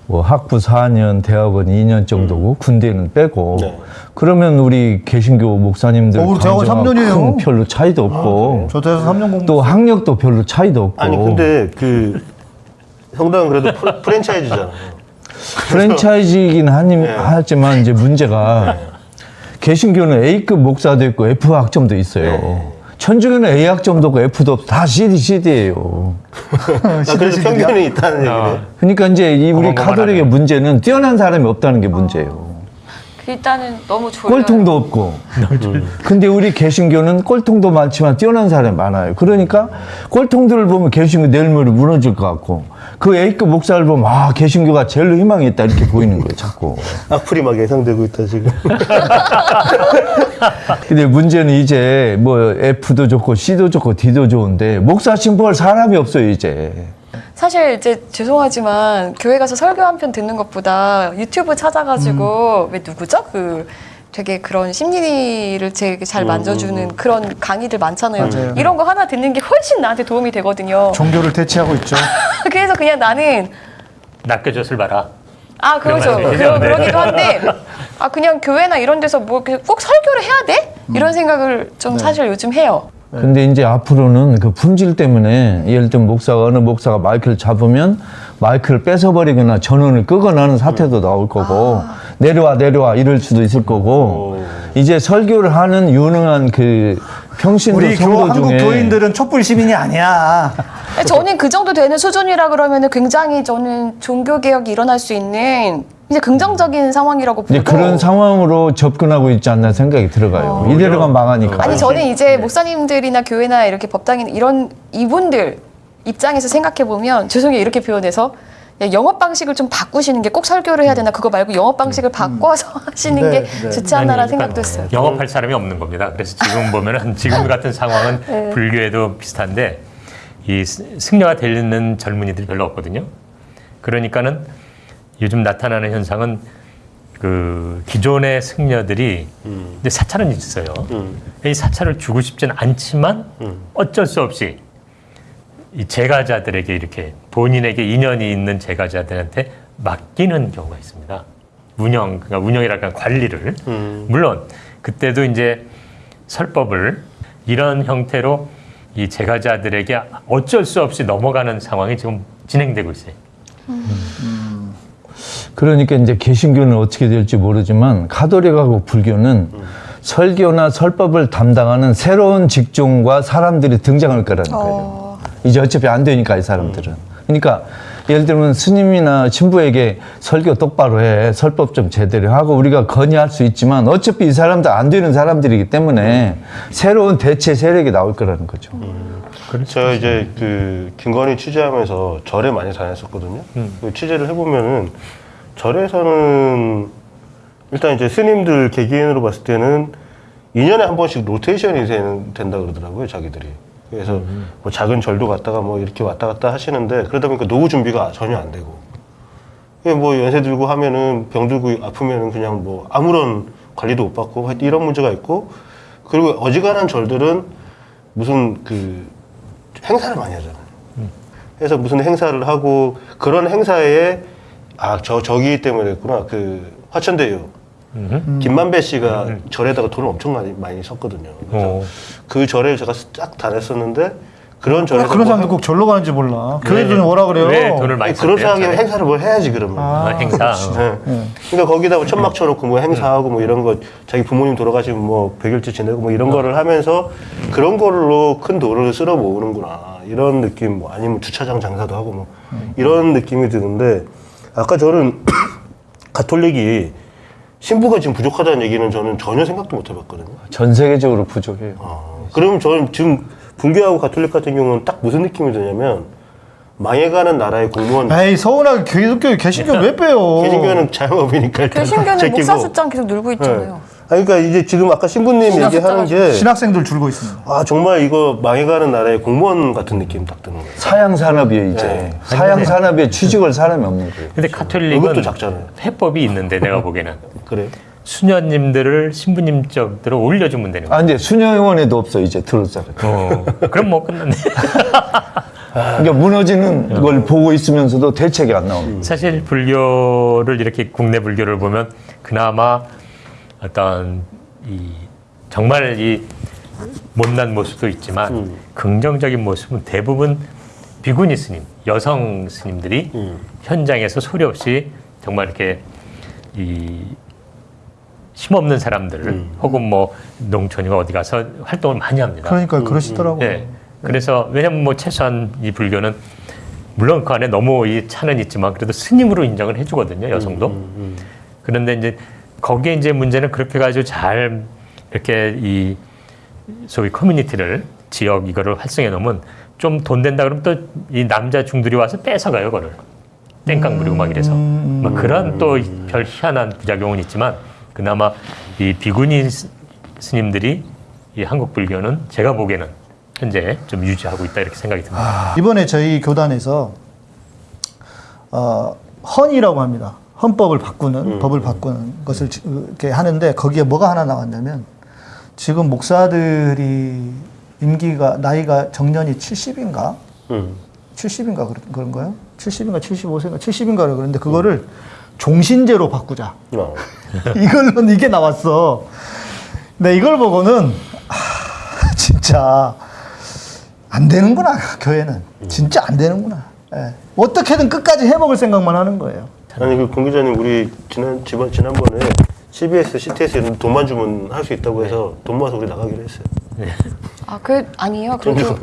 A: 뭐 학부 4년, 대학원 2년 정도고 군대는 빼고
D: 네.
A: 그러면 우리 개신교 목사님들
B: 어, 대학원
A: 강조하고
B: 3 년이에요.
A: 큰 별로 차이도 없고
B: 저 대해서 3년 공부
A: 또 학력도 별로 차이도 없고
D: 아니 근데 그 성당은 그래도 프랜차이즈잖아요.
A: 프랜차이즈이긴 하니,
D: 네.
A: 하지만 이제 문제가 개신교는 A급 목사도 있고 F 학점도 있어요. 천주교는 A학 점 도고 F도 없어. 다 CD, CD예요.
D: 아, 그래서 편견이 있다는 얘기네.
A: 그러니까 이제 이 우리. 가톨릭의 문제는 뛰어난 사람이 없다는 게 문제예요.
E: 일단은 너무 졸려요.
A: 꼴통도 없고. 근데 우리 개신교는 꼴통도 많지만 뛰어난 사람이 많아요. 그러니까 꼴통들을 보면 개신교 내일 모레 무너질 것 같고 그 A급 목사를 보면 아 개신교가 제일 희망이 있다 이렇게 보이는 거예요. 자꾸.
D: 악플이 막 예상되고 있다 지금.
A: 근데 문제는 이제 뭐 F도 좋고 C도 좋고 D도 좋은데 목사 신부할 사람이 없어요 이제.
E: 사실 이제 죄송하지만 교회 가서 설교 한 편 듣는 것보다 유튜브 찾아가지고 왜 누구죠? 그 되게 그런 심리를 되게 잘 만져주는 그런 강의들 많잖아요.
B: 맞아요.
E: 이런 거 하나 듣는 게 훨씬 나한테 도움이 되거든요.
B: 종교를 대체하고 있죠.
E: 그래서 그냥 나는
C: 낚여줬을 봐라.
E: 아 그렇죠. 그러,
C: 네.
E: 그러기도 한데 아 그냥 교회나 이런 데서 뭐 꼭 설교를 해야 돼? 이런 생각을 좀 사실 요즘 해요.
A: 근데 이제 앞으로는 그 품질 때문에 예를 들면 목사가 어느 목사가 마이크를 잡으면 마이크를 뺏어버리거나 전원을 끄거나 하는 사태도 나올 거고 내려와 내려와 이럴 수도 있을 거고 이제 설교를 하는 유능한 그 평신도
B: 우리 교,
A: 성도
B: 한국
A: 중에
B: 교인들은 촛불 시민이 아니야.
E: 저는 그 정도 되는 수준이라 그러면은 굉장히 저는 종교 개혁이 일어날 수 있는 이제 긍정적인 상황이라고 보고
A: 이제 그런 상황으로 접근하고 있지 않나 생각이 들어가요. 이대로 가면 망하니까.
E: 아니 저는 이제 목사님들이나 교회나 이렇게 법당인 이런 이분들 입장에서 생각해 보면 죄송해요 이렇게 표현해서 야, 영업 방식을 좀 바꾸시는 게 꼭 설교를 해야 되나 그거 말고 영업 방식을 바꿔서 하시는
B: 네,
E: 게
B: 네.
E: 좋지 않나라는
C: 아니,
E: 생각도
C: 그러니까
E: 했어요.
C: 영업할 사람이 없는 겁니다. 그래서 지금 보면은 지금 같은 상황은
E: 네.
C: 불교에도 비슷한데 이 스- 승려가 되는 젊은이들이 별로 없거든요. 그러니까는 요즘 나타나는 현상은 그 기존의 승려들이 이제 사찰은 있어요.
D: 음.
C: 이 사찰을 주고 싶지는 않지만 어쩔 수 없이 이 제가자들에게 이렇게 본인에게 인연이 있는 제가자들한테 맡기는 경우가 있습니다. 운영, 그러니까 운영이랄까 관리를.
D: 음.
C: 물론 그때도 이제 설법을 이런 형태로 이 제가자들에게 어쩔 수 없이 넘어가는 상황이 지금 진행되고 있어요.
A: 그러니까 이제 개신교는 어떻게 될지 모르지만 가톨릭하고 불교는 설교나 설법을 담당하는 새로운 직종과 사람들이 등장할 거라는 거예요.
E: 어,
A: 이제 어차피 안 되니까 이 사람들은. 그러니까 예를 들면 스님이나 신부에게 설교 똑바로 해, 설법 좀 제대로 하고 우리가 건의할 수 있지만 어차피 이 사람들 안 되는 사람들이기 때문에 새로운 대체 세력이 나올 거라는 거죠.
D: 제가 이제 그 김건희 취재하면서 절에 많이 다녔었거든요. 그 취재를 해보면은 절에서는 일단 이제 스님들 개개인으로 봤을 때는 2년에 한 번씩 로테이션이 된다 그러더라고요, 자기들이. 그래서 뭐 작은 절도 갔다가 뭐 이렇게 왔다 갔다 하시는데 그러다 보니까 노후 준비가 전혀 안 되고. 그게 뭐 연세 들고 하면은 병 들고 아프면은 그냥 뭐 아무런 관리도 못 받고 이런 문제가 있고 그리고 어지간한 절들은 무슨 그 행사를 많이 하잖아요. 그래서 무슨 행사를 하고 그런 행사에 아 저 저기 때문에 그랬구나 그 화천대유 김만배 씨가 절에다가 돈을 엄청 많이 많이 썼거든요. 그래서
C: 어.
D: 그 절에 제가 쫙 다녔었는데 그런 절에서
B: 그런
D: 뭐
B: 사람들 꼭 절로 가는지 몰라. 교회 돈이 뭐라 그래요?
C: 왜 돈을 많이
D: 그런? 생각에 행사를 뭘 해야지 그러면.
C: 아, 행사.
D: 네. 그러니까 거기다 뭐 천막 쳐놓고 뭐 행사하고 뭐 이런 거 자기 부모님 돌아가시면 뭐 백일째 지내고 뭐 이런 거를 하면서 그런 걸로 큰 돈을 쓸어 모으는구나 이런 느낌 뭐 아니면 주차장 장사도 하고 뭐 이런 느낌이 드는데 아까 저는 가톨릭이 신부가 지금 부족하다는 얘기는 저는 전혀 생각도 못 해봤거든요.
A: 전 세계적으로 부족해요.
D: 그럼 저는 지금 분교하고 가톨릭 같은 경우는 딱 무슨 느낌이 드냐면 망해가는 나라의 공무원
B: 에이 서운하게 기독교 개신교 왜 빼요?
D: 개신교는 자영업이니까 제끼고.
E: 목사 숫장 계속 늘고 있잖아요.
D: 네. 아니, 그러니까 이제 지금 아까 신부님
E: 신학
D: 얘기하는 게
B: 신학생들 줄고 있습니다.
D: 아 정말 이거 망해가는 나라의 공무원 같은 느낌 딱 드는 거예요.
A: 사양 산업이에요 이제.
D: 네.
A: 사양 산업에 취직을 사람이 없는 거예요.
C: 근데
D: 월급도
C: 카톨릭은
D: 작잖아요.
C: 회법이 있는데 내가 보기에는
D: 그래요?
C: 수녀님들을 신부님 쪽으로 올려주면 되는 거예요.
A: 아 근데 수녀원에도 없어 이제 들어올 사람.
C: 어, 그럼 뭐 끝났네.
A: 그러니까 무너지는 걸 보고 있으면서도 대책이 안 나옵니다.
C: 사실 불교를 이렇게 국내 불교를 보면 그나마 어떤 이 정말 이 못난 모습도 있지만
D: 음.
C: 긍정적인 모습은 대부분 비구니 스님, 여성 스님들이
D: 음.
C: 현장에서 소리 없이 정말 이렇게 이 힘없는 사람들 혹은 뭐 농촌이가 어디 가서 활동을 많이 합니다.
B: 그러니까 그러시더라고요.
C: 예. 그래서 왜냐면 뭐 최소한 이 불교는 물론 그 안에 너무 이 차는 있지만 그래도 스님으로 인정을 해주거든요 여성도. 그런데 이제 거기에 이제 문제는 그렇게 가지고 잘 이렇게 이 소위 커뮤니티를 지역 이거를 활성해 놓으면 좀 돈 된다 그러면 또 이 남자 중들이 와서 뺏어가요 그거를 땡깡 부리고 막 이래서 막 그런 또 별 희한한 부작용은 있지만 그나마 이 비구니 스- 스님들이 이 한국 불교는 제가 보기에는 현재 좀 유지하고 있다 이렇게 생각이 듭니다.
B: 이번에 저희 교단에서 어, 헌이라고 합니다. 헌법을 바꾸는 법을 바꾸는 것을 지- 이렇게 하는데 거기에 뭐가 하나 나왔냐면 지금 목사들이 임기가 나이가 정년이 70인가
D: 음.
B: 70인가 그런, 그런 거요? 70인가 75세인가 70인가 그러는데 그거를 종신제로 바꾸자.
D: 어.
B: 이걸로 이게 나왔어. 네, 이걸 보고는 아, 진짜 안 되는구나 교회는 진짜 안 되는구나. 예. 어떻게든 끝까지 해먹을 생각만 하는 거예요.
D: 아니 그공 기자님 우리 지난 지번 지난번에 CBS, CTS에는 돈만 주면 할 수 있다고 해서 돈 모아서 우리 나가기로 했어요.
E: 아, 그 아니에요. 그래도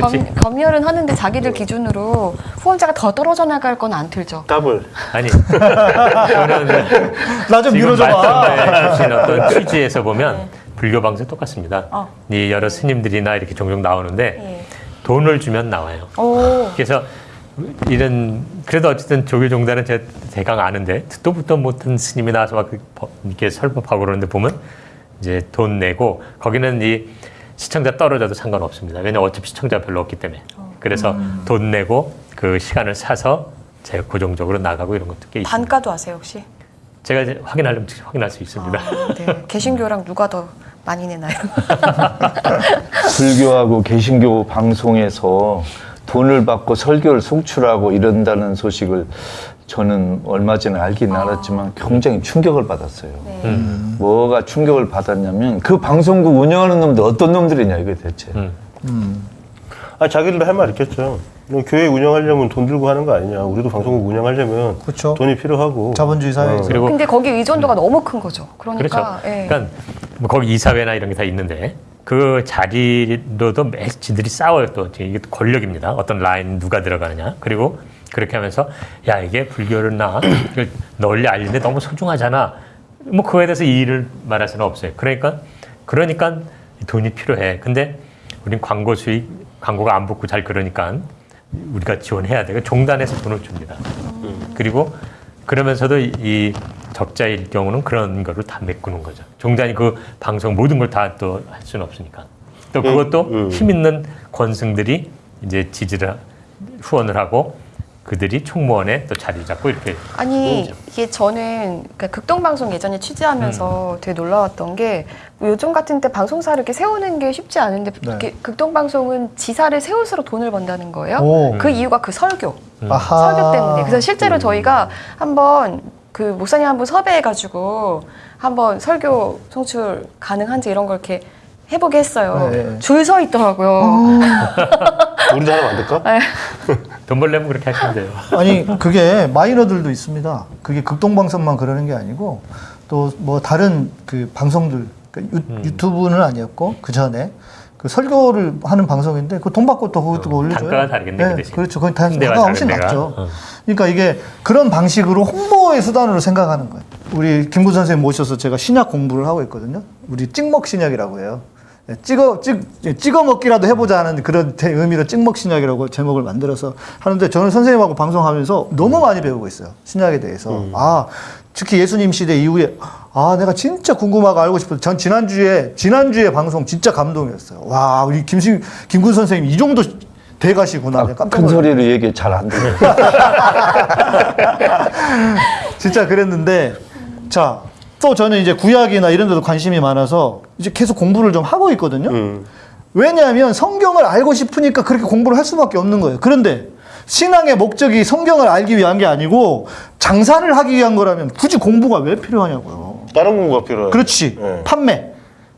E: 검, 검열은 하는데 자기들 기준으로 후원자가 더 떨어져 나갈 건 안 틀죠.
D: 더블.
C: 아니
B: 나 좀 밀어줘봐.
C: 말씀해 주신 어떤 취지에서 보면 불교 방송 똑같습니다.
E: 어.
C: 이 여러 스님들이나 이렇게 종종 나오는데
E: 예.
C: 돈을 주면 나와요.
E: 오.
C: 그래서 이런 그래도 어쨌든 조교 종단은 제가 대강 아는데 듣도 듣도 못한 스님이 나와서 막 이렇게 설법하고 그러는데 보면 이제 돈 내고 거기는 이 시청자 떨어져도 상관없습니다. 왜냐면 어차피 시청자 별로 없기 때문에. 그래서 돈 내고 그 시간을 사서 제가 고정적으로 나가고 이런 것도 꽤 있습니다.
E: 단가도 아세요 혹시?
C: 제가 이제 확인하려면 확인할 수 있습니다.
E: 아, 네. 개신교랑 누가 더 많이 내나요?
A: 불교하고 개신교 방송에서 돈을 받고 설교를 송출하고 이런다는 소식을 저는 얼마 전에 알긴 알았지만 굉장히 충격을 받았어요.
E: 네.
C: 음.
A: 뭐가 충격을 받았냐면 그 방송국 운영하는 놈들 어떤 놈들이냐 이게 대체.
C: 음.
D: 아 자기들도 할 말 있겠죠. 뭐 교회 운영하려면 돈 들고 하는 거 아니냐. 우리도 방송국 운영하려면
B: 그렇죠.
D: 돈이 필요하고.
B: 자본주의 사회에서.
C: 그리고
E: 근데 거기 의존도가 너무 큰 거죠. 그러니까.
C: 그렇죠.
E: 예.
C: 그러니까 뭐 거기 이사회나 이런 게 다 있는데 그 자리로도 매 지들이 싸워요 또 이게 또 권력입니다. 어떤 라인 누가 들어가느냐 그리고 그렇게 하면서 야 이게 불교를 나 널리 알리는데 너무 소중하잖아. 뭐 그거에 대해서 이의를 말할 수는 없어요. 그러니까 그러니까 돈이 필요해. 근데 우린 광고 수익 광고가 안 붙고 잘 그러니까 우리가 지원해야 돼. 그 종단에서 돈을 줍니다. 그리고 그러면서도 이- 이 적자일 경우는 그런 거를 다 메꾸는 거죠. 종단이 그 방송 모든 걸 다 또 할 수는 없으니까. 또 그것도
D: 음.
C: 힘 있는 권승들이 이제 지지를 후원을 하고 그들이 총무원에 또 자리 잡고 이렇게
E: 아니 이게 저는 그러니까 극동 방송 예전에 취재하면서
C: 음.
E: 되게 놀라웠던 게뭐 요즘 같은 때 방송사를 이렇게 세우는 게 쉽지 않은데
B: 네.
E: 이렇게 극동 방송은 지사를 세울수록 돈을 번다는 거예요.
B: 오.
E: 그 이유가 그 설교,
B: 아하.
E: 설교 때문에. 그래서
C: 음.
E: 실제로 저희가 한번 그 목사님 한 분 섭외해가지고 한번 설교 송출 가능한지 이런 걸 이렇게 해보게 했어요.
B: 네.
E: 줄서 있더라고요.
D: 우리도 하나 만들까?
C: 돈 벌려면 그렇게 하시면 돼요.
B: 아니 그게 마이너들도 있습니다. 그게 극동방송만 그러는 게 아니고 또 뭐 다른 그 방송들 그러니까 유, 유튜브는 아니었고 그 전에 그 설교를 하는 방송인데 그 돈 받고 또 그것도 올려줘요.
C: 단가가 다르겠네, 그 대신.
B: 그렇죠. 단-
C: 데가
B: 단가가 훨씬
C: 데가.
B: 낮죠.
C: 어.
B: 그러니까 이게 그런 방식으로 홍보의 수단으로 생각하는 거예요. 우리 김구 선생님 모셔서 제가 신약 공부를 하고 있거든요. 우리 찍먹 신약이라고 해요. 예, 찍어 찍 예, 찍어 먹기라도 해보자 하는 그런 대- 의미로 찍먹 신약이라고 제목을 만들어서 하는데 저는 선생님하고 방송하면서 너무 많이 배우고 있어요 신약에 대해서 아 특히 예수님 시대 이후에 아 내가 진짜 궁금하고 알고 싶어서 전 지난주에 지난주에 방송 진짜 감동이었어요 와 우리 김신 김군 선생님 이 정도 돼가시구나 내가 깜짝
A: 큰. 소리로 얘기 잘 안 들려.
B: 진짜 그랬는데 자 또 저는 이제 구약이나 이런 데도 관심이 많아서 이제 계속 공부를 좀 하고 있거든요.
D: 음.
B: 왜냐하면 성경을 알고 싶으니까 그렇게 공부를 할 수밖에 없는 거예요. 그런데 신앙의 목적이 성경을 알기 위한 게 아니고 장사를 하기 위한 거라면 굳이 공부가 왜 필요하냐고요.
D: 다른 공부가 필요해요.
B: 그렇지.
D: 네.
B: 판매.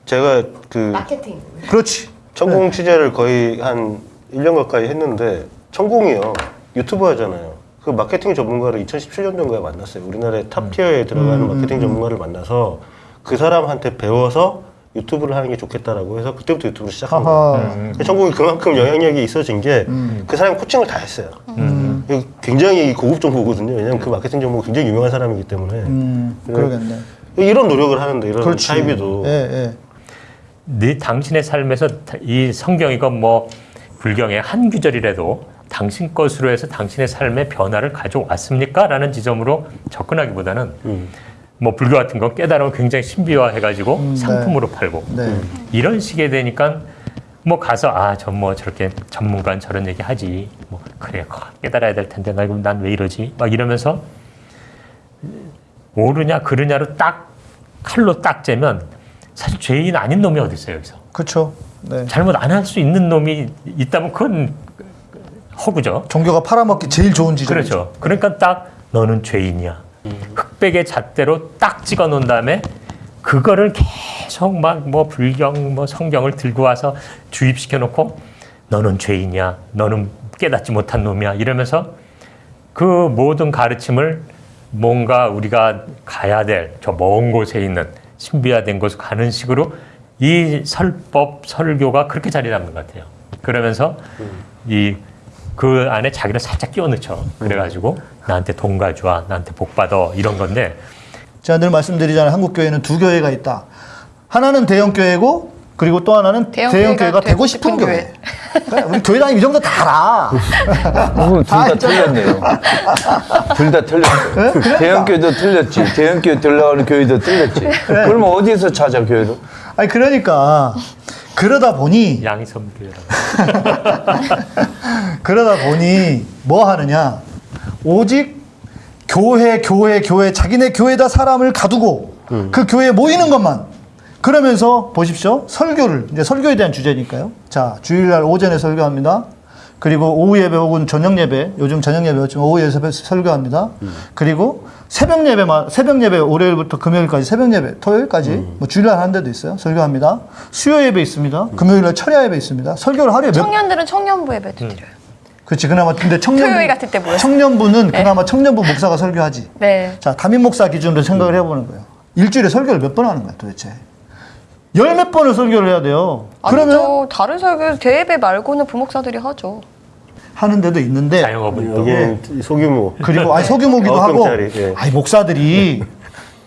D: 제가 그
E: 마케팅.
B: 그렇지.
D: 천공 취재를 거의 한 1년 가까이 했는데 천공이요. 유튜브 하잖아요. 그그 마케팅 전문가를 2017년도인가에 만났어요. 우리나라의 top tier에 들어가는
B: 음,
D: 마케팅 전문가를 만나서 그 사람한테 배워서 유튜브를 하는 게 좋겠다라고 해서 그때부터 유튜브를 시작한 거예요.
B: 하하.
D: 천공이 그만큼 영향력이 있어진 게 그 사람이 코칭을 다 했어요. 굉장히 고급 정보거든요. 왜냐하면 그 마케팅 전문가 굉장히 유명한 사람이기 때문에
B: 음, 그러겠네.
D: 이런 노력을 하는데 이런
B: 그렇지.
D: 차이비도
B: 예, 예.
C: 네 당신의 삶에서 이 성경이건 뭐 불경의 한 구절이라도 당신 것으로 해서 당신의 삶의 변화를 가져왔습니까? 라는 지점으로 접근하기보다는
D: 음.
C: 뭐 불교 같은 건 깨달음을 굉장히 신비화해가지고
B: 네.
C: 상품으로 팔고
B: 네.
C: 이런 식이 되니까 뭐 가서 아저뭐 저렇게 전문가는 저런 얘기 하지 뭐 그래 깨달아야 될 텐데 나 이거 난왜 이러지 막 이러면서 옳으냐 그르냐로 딱 칼로 딱 재면 사실 죄인 아닌 놈이 어디 있어요 여기서
B: 그렇죠. 네.
C: 잘못 안 할 수 있는 놈이 있다면 그건 허구죠.
B: 종교가 팔아먹기 제일 좋은 지점이죠.
C: 그렇죠. 그러니까 딱 너는 죄인이야. 흑백의 잣대로 딱 찍어 놓은 다음에 그거를 계속 막 뭐 불경 뭐 성경을 들고 와서 주입시켜 놓고 너는 죄인이야. 너는 깨닫지 못한 놈이야. 이러면서 그 모든 가르침을 뭔가 우리가 가야 될 저 먼 곳에 있는 신비화된 곳으로 가는 식으로 이 설법 설교가 그렇게 자리 잡는 것 같아요. 그러면서 이 그 안에 자기를 살짝 끼워 넣죠. 그래가지고 나한테 돈 가져와, 나한테 복 받아 이런 건데
B: 제가 늘 말씀드리잖아요. 한국 교회는 두 교회가 있다. 하나는 대형 교회고 그리고 또 하나는
E: 대형
B: 대형,
E: 교회가
B: 교회가 되고 싶은
E: 싶은
B: 교회. 그러니까 우리 교회 다니면 이 정도 다 알아.
A: 둘다 틀렸네요. 둘 다 틀렸어요. 대형 교회도 틀렸지. 대형 교회 들어가는 교회도 틀렸지. 그러면 어디서 찾아 교회를?
B: 아니 그러니까 그러다 보니
C: 양이섬교회라고.
B: 그러다 보니 뭐 하느냐? 오직 교회 교회 교회 자기네 교회다 사람을 가두고 그 교회에 모이는 것만. 그러면서 보십시오. 설교를. 이제 설교에 대한 주제니까요. 자 주일날 오전에 설교합니다. 그리고 오후 예배 혹은 저녁 예배. 요즘 저녁 예배였지만 오후 예배 설교합니다. 그리고 새벽 예배만 새벽 예배 월요일부터 금요일까지 새벽 예배 토요일까지 뭐 주일날 하는 데도 있어요 설교합니다 수요 예배 있습니다 금요일날 철야 예배 있습니다 설교를 하루에 몇
E: 청년들은 청년부 예배도 드려요.
B: 그렇지 그나마 근데 청년부
E: 토요일 같을 때.
B: 청년부는 그나마 청년부 목사가 설교하지.
E: 네.
B: 자 담임 목사 기준으로 생각을 해보는 거예요. 일주일에 설교를 몇 번 하는 거야 도대체? 열 몇 번을 설교를 해야 돼요. 그러면
E: 아니죠. 다른 설교 대예배 말고는 부목사들이 하죠.
B: 하는 데도 있는데
C: 자영업은
D: 여기는 소규모
B: 그리고 아니 소규모기도 하고
D: 예.
B: 아니 목사들이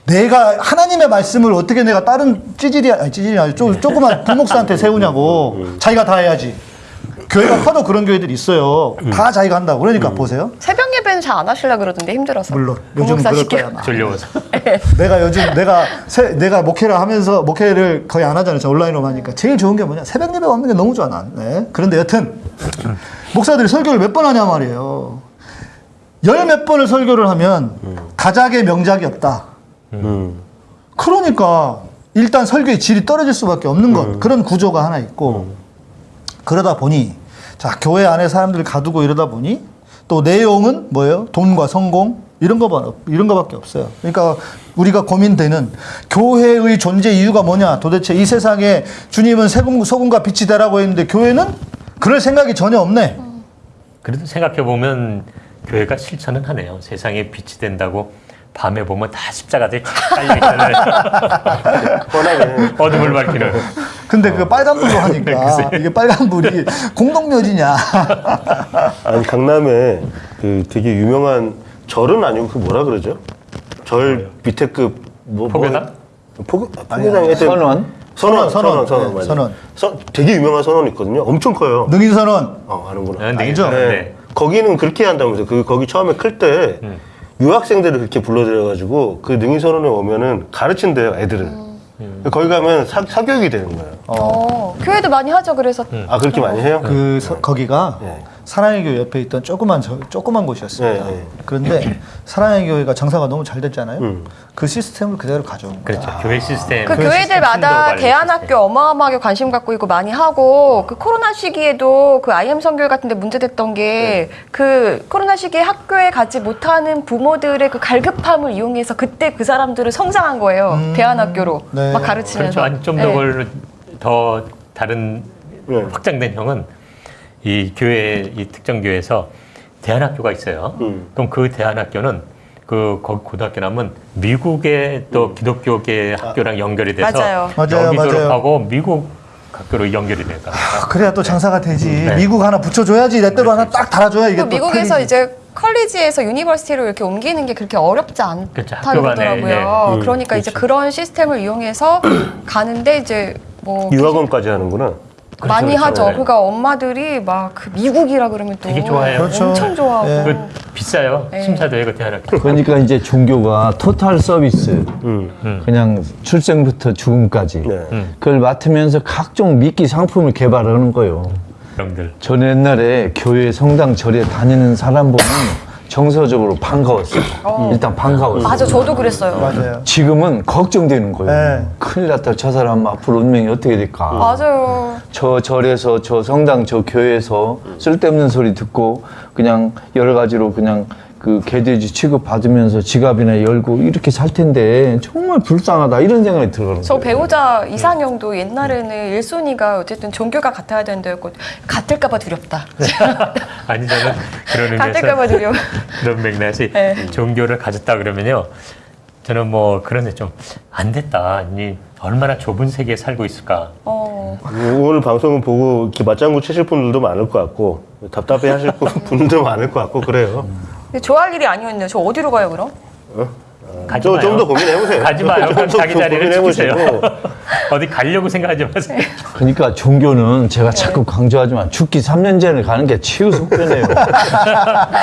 B: 내가 하나님의 말씀을 어떻게 내가 다른 찌질이 아니 찌질이 아니 조, 조그만 부목사한테 세우냐고 자기가 다 해야지. 교회가 커도 그런 교회들이 있어요. 다 자기가 한다고. 그러니까 보세요.
E: 새벽 예배는 잘 안 하시려 그러던데 힘들어서.
B: 물론 요즘은
E: 부목사
B: 그럴. 거야. 아마.
C: 졸려워서.
B: 내가 요즘 내가 세, 내가 목회를 하면서 목회를 거의 안 하잖아요. 저 온라인으로 하니까 제일 좋은 게 뭐냐 새벽 예배 없는 게 너무 좋아 난. 네. 그런데 여튼 목사들이 설교를 몇 번 하냐 말이에요. 열 몇 번을 설교를 하면 가작의 명작이 없다.
D: 음.
B: 그러니까 일단 설교의 질이 떨어질 수밖에 없는 것 그런 구조가 하나 있고 그러다 보니 자 교회 안에 사람들을 가두고 이러다 보니 또 내용은 뭐예요? 돈과 성공 이런 거만 이런 거밖에 없어요. 그러니까 우리가 고민되는 교회의 존재 이유가 뭐냐? 도대체 이 세상에 주님은 세금 소금과 빛이 되라고 했는데 교회는 그럴 생각이 전혀 없네.
C: 그래도 생각해 보면 교회가 실천은 하네요. 세상에 빛이 된다고 밤에 보면 다 십자가들이 쫙 깔려 있잖아요.
D: 뻔하게
C: 어둠을 밝히는.
B: 근데 그 빨간 불로 하니까 이게 빨간 불이 공동묘지냐?
D: 아니 강남에 그 되게 유명한 절은 아니고 그 뭐라 그러죠? 절 밑에 급뭐
C: 포교당?
D: 포교 포교당
A: 선원?
D: 선원
B: 선원,
D: 선원 선원
B: 네. 선원.
D: 선- 되게 유명한 선원 있거든요. 엄청 커요.
B: 능인 선언
D: 어 아는구나.
C: 네,
B: 알죠?
C: 네.
D: 네. 거기는 그렇게 한다면서 그 거기 처음에 클때
C: 음.
D: 유학생들을 그렇게 불러들여가지고 그 능인선원에 오면은 가르친대요 애들을.
C: 음.
D: 거기 가면 사, 사교육이 되는 거예요.
E: 어, 교회도 많이 하죠. 그래서
D: 아 그렇게 많이 해요?
B: 그 서- 거기가
D: 네.
B: 사랑의 교회 옆에 있던 조그만 저- 조그만 곳이었습니다.
D: 네, 네.
B: 그런데 사랑의 교회가 장사가 너무 잘 됐잖아요.
D: 음.
B: 그 시스템을 그대로 가져온 거예요.
C: 그렇죠. 교회 시스템.
E: 그
C: 교회
E: 교회들마다 대안학교
C: 시스템.
E: 어마어마하게 관심 갖고 있고 많이 하고 그 코로나 시기에도 그 IM 선교 같은데 문제됐던 게그 코로나 시기에 학교에 가지 못하는 부모들의 그 갈급함을 이용해서 그때 그 사람들을 성장한 거예요.
B: 음.
E: 대안학교로
B: 네.
E: 막 가르치면서.
C: 그렇죠. 좀더
E: 네.
C: 더 다른
D: 네.
C: 확장된 형은 이 교회 이 특정 교회에서 대안학교가 있어요.
D: 음.
C: 그럼 그 대안학교는 그 거기 고등학교 나면 미국의 또 기독교계 학교랑 연결이 돼서
E: 맞아요.
B: 맞아요,
C: 여기
B: 맞아요.
C: 졸업하고 미국 학교로 연결이 된다.
B: 아, 그래야 또 장사가 되지.
C: 네.
B: 미국 하나 붙여줘야지. 내 때로 하나 딱 달아줘야 이게 그또
E: 미국에서
B: 팔리지.
E: 이제 college에서 university로 이렇게 옮기는 게 그렇게 어렵지
C: 그렇죠.
E: 않다고
C: 학교 간에,
E: 그러더라고요.
C: 예.
D: 음,
E: 그러니까 이제
D: 그렇죠.
E: 그런 시스템을 이용해서 가는데 이제 뭐
D: 유학원까지 하는구나.
E: 많이
C: 그렇죠.
E: 하죠.
C: 네.
E: 그러니까 엄마들이 막 그 미국이라 그러면 또
C: 되게 좋아해요.
B: 그렇죠.
E: 엄청 좋아하고
B: 예.
C: 그 비싸요.
E: 네.
C: 심사도 해그 대안학교.
A: 그러니까 이제 종교가 토탈 서비스,
D: 음.
A: 그냥 출생부터 죽음까지
D: 네.
A: 그걸 맡으면서 각종 미끼 상품을 개발하는 거예요. 저는 옛날에 교회 성당 절에 다니는 사람 보면 정서적으로 반가웠어요. 일단 반가웠어요.
E: 맞아 저도 그랬어요.
B: 맞아요.
A: 지금은 걱정되는 거예요.
B: 네.
A: 큰일 났다. 저 사람 앞으로 운명이 어떻게 될까.
E: 맞아요.
A: 저 절에서 저 성당 저 교회에서 쓸데없는 소리 듣고 그냥 여러 가지로 그냥 그 개돼지 취급 받으면서 지갑이나 열고 이렇게 살 텐데 정말 불쌍하다 이런 생각이 들어요.
E: 저 배우자 이상형도 옛날에는 일순위가 어쨌든 종교가 같아야 된다고 같을까봐 두렵다.
C: 아니 저는 그런
E: 같을까봐
C: 의미에서
E: 두려워.
C: 그런 맥락이
E: 네.
C: 종교를 가졌다 그러면요. 저는 뭐 그런데 좀 안 됐다. 아니 얼마나 좁은 세계에 살고 있을까.
E: 어.
D: 오늘 방송을 보고 이렇게 맞장구 치실 분들도 많을 것 같고 답답해 하실 분들도 많을 것 같고 그래요.
E: 좋아할 일이 아니었네요. 저 어디로 가요 그럼?
C: 가지
D: 좀
C: 마요.
D: 더 고민해 보세요.
C: 가지 마요. 그럼 자기 자리를 지키세요.
D: 고민해보시고.
C: 어디 가려고 생각하지 마세요.
A: 그러니까 종교는 제가 자꾸 강조하지만 죽기 3년 전에 가는 게 치유 속편이에요.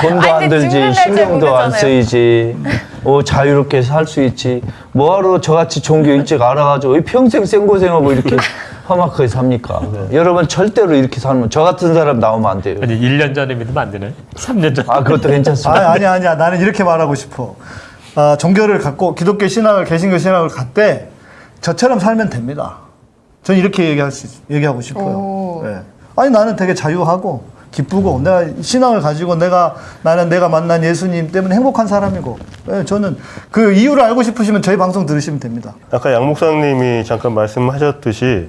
A: 돈도 안 들지, 신경도 안. 쓰이지, 어, 자유롭게 살 수 있지. 뭐하러 저같이 종교 일찍 알아가지고 이 평생 생고생하고 이렇게 험악하게 삽니까? 여러분 절대로 이렇게 살면 저 같은 사람 나오면 안 돼요.
C: 아니 1년 전에 믿으면 안 되나요? 3년 전.
A: 아, 그것도 괜찮습니다.
B: 아니, 아니, 아니야. 나는 이렇게 말하고 싶어. 아, 종교를 갖고 기독교 신학을, 개신교 신학을 갖되 저처럼 살면 됩니다. 전 이렇게 얘기할 수, 있- 얘기하고 싶어요.
E: 오.
B: 예. 아니, 나는 되게 자유하고 기쁘고 내가 신앙을 가지고 내가 나는 내가 만난 예수님 때문에 행복한 사람이고 예, 저는 그 이유를 알고 싶으시면 저희 방송 들으시면 됩니다.
D: 아까 양 목사님이 잠깐 말씀하셨듯이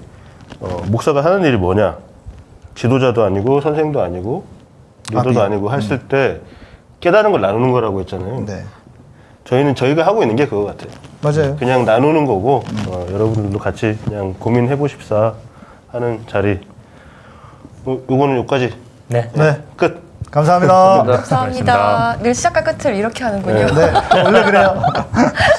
D: 어, 목사가 하는 일이 뭐냐? 지도자도 아니고 선생도 아니고 리더도
B: 아,
D: 아, 니고 했을 때 깨달은 걸 나누는 거라고 했잖아요.
B: 네.
D: 저희는 저희가 하고 있는 게 그거 같아요.
B: 맞아요.
D: 그냥 나누는 거고 어, 여러분들도 같이 그냥 고민해 보십사 하는 자리. 어, 요거는 여기까지
C: 네.
B: 네.
D: 끝.
B: 감사합니다.
E: 감사합니다. 늘 시작과 끝을 이렇게 하는군요.
B: 네. 원래 그래요.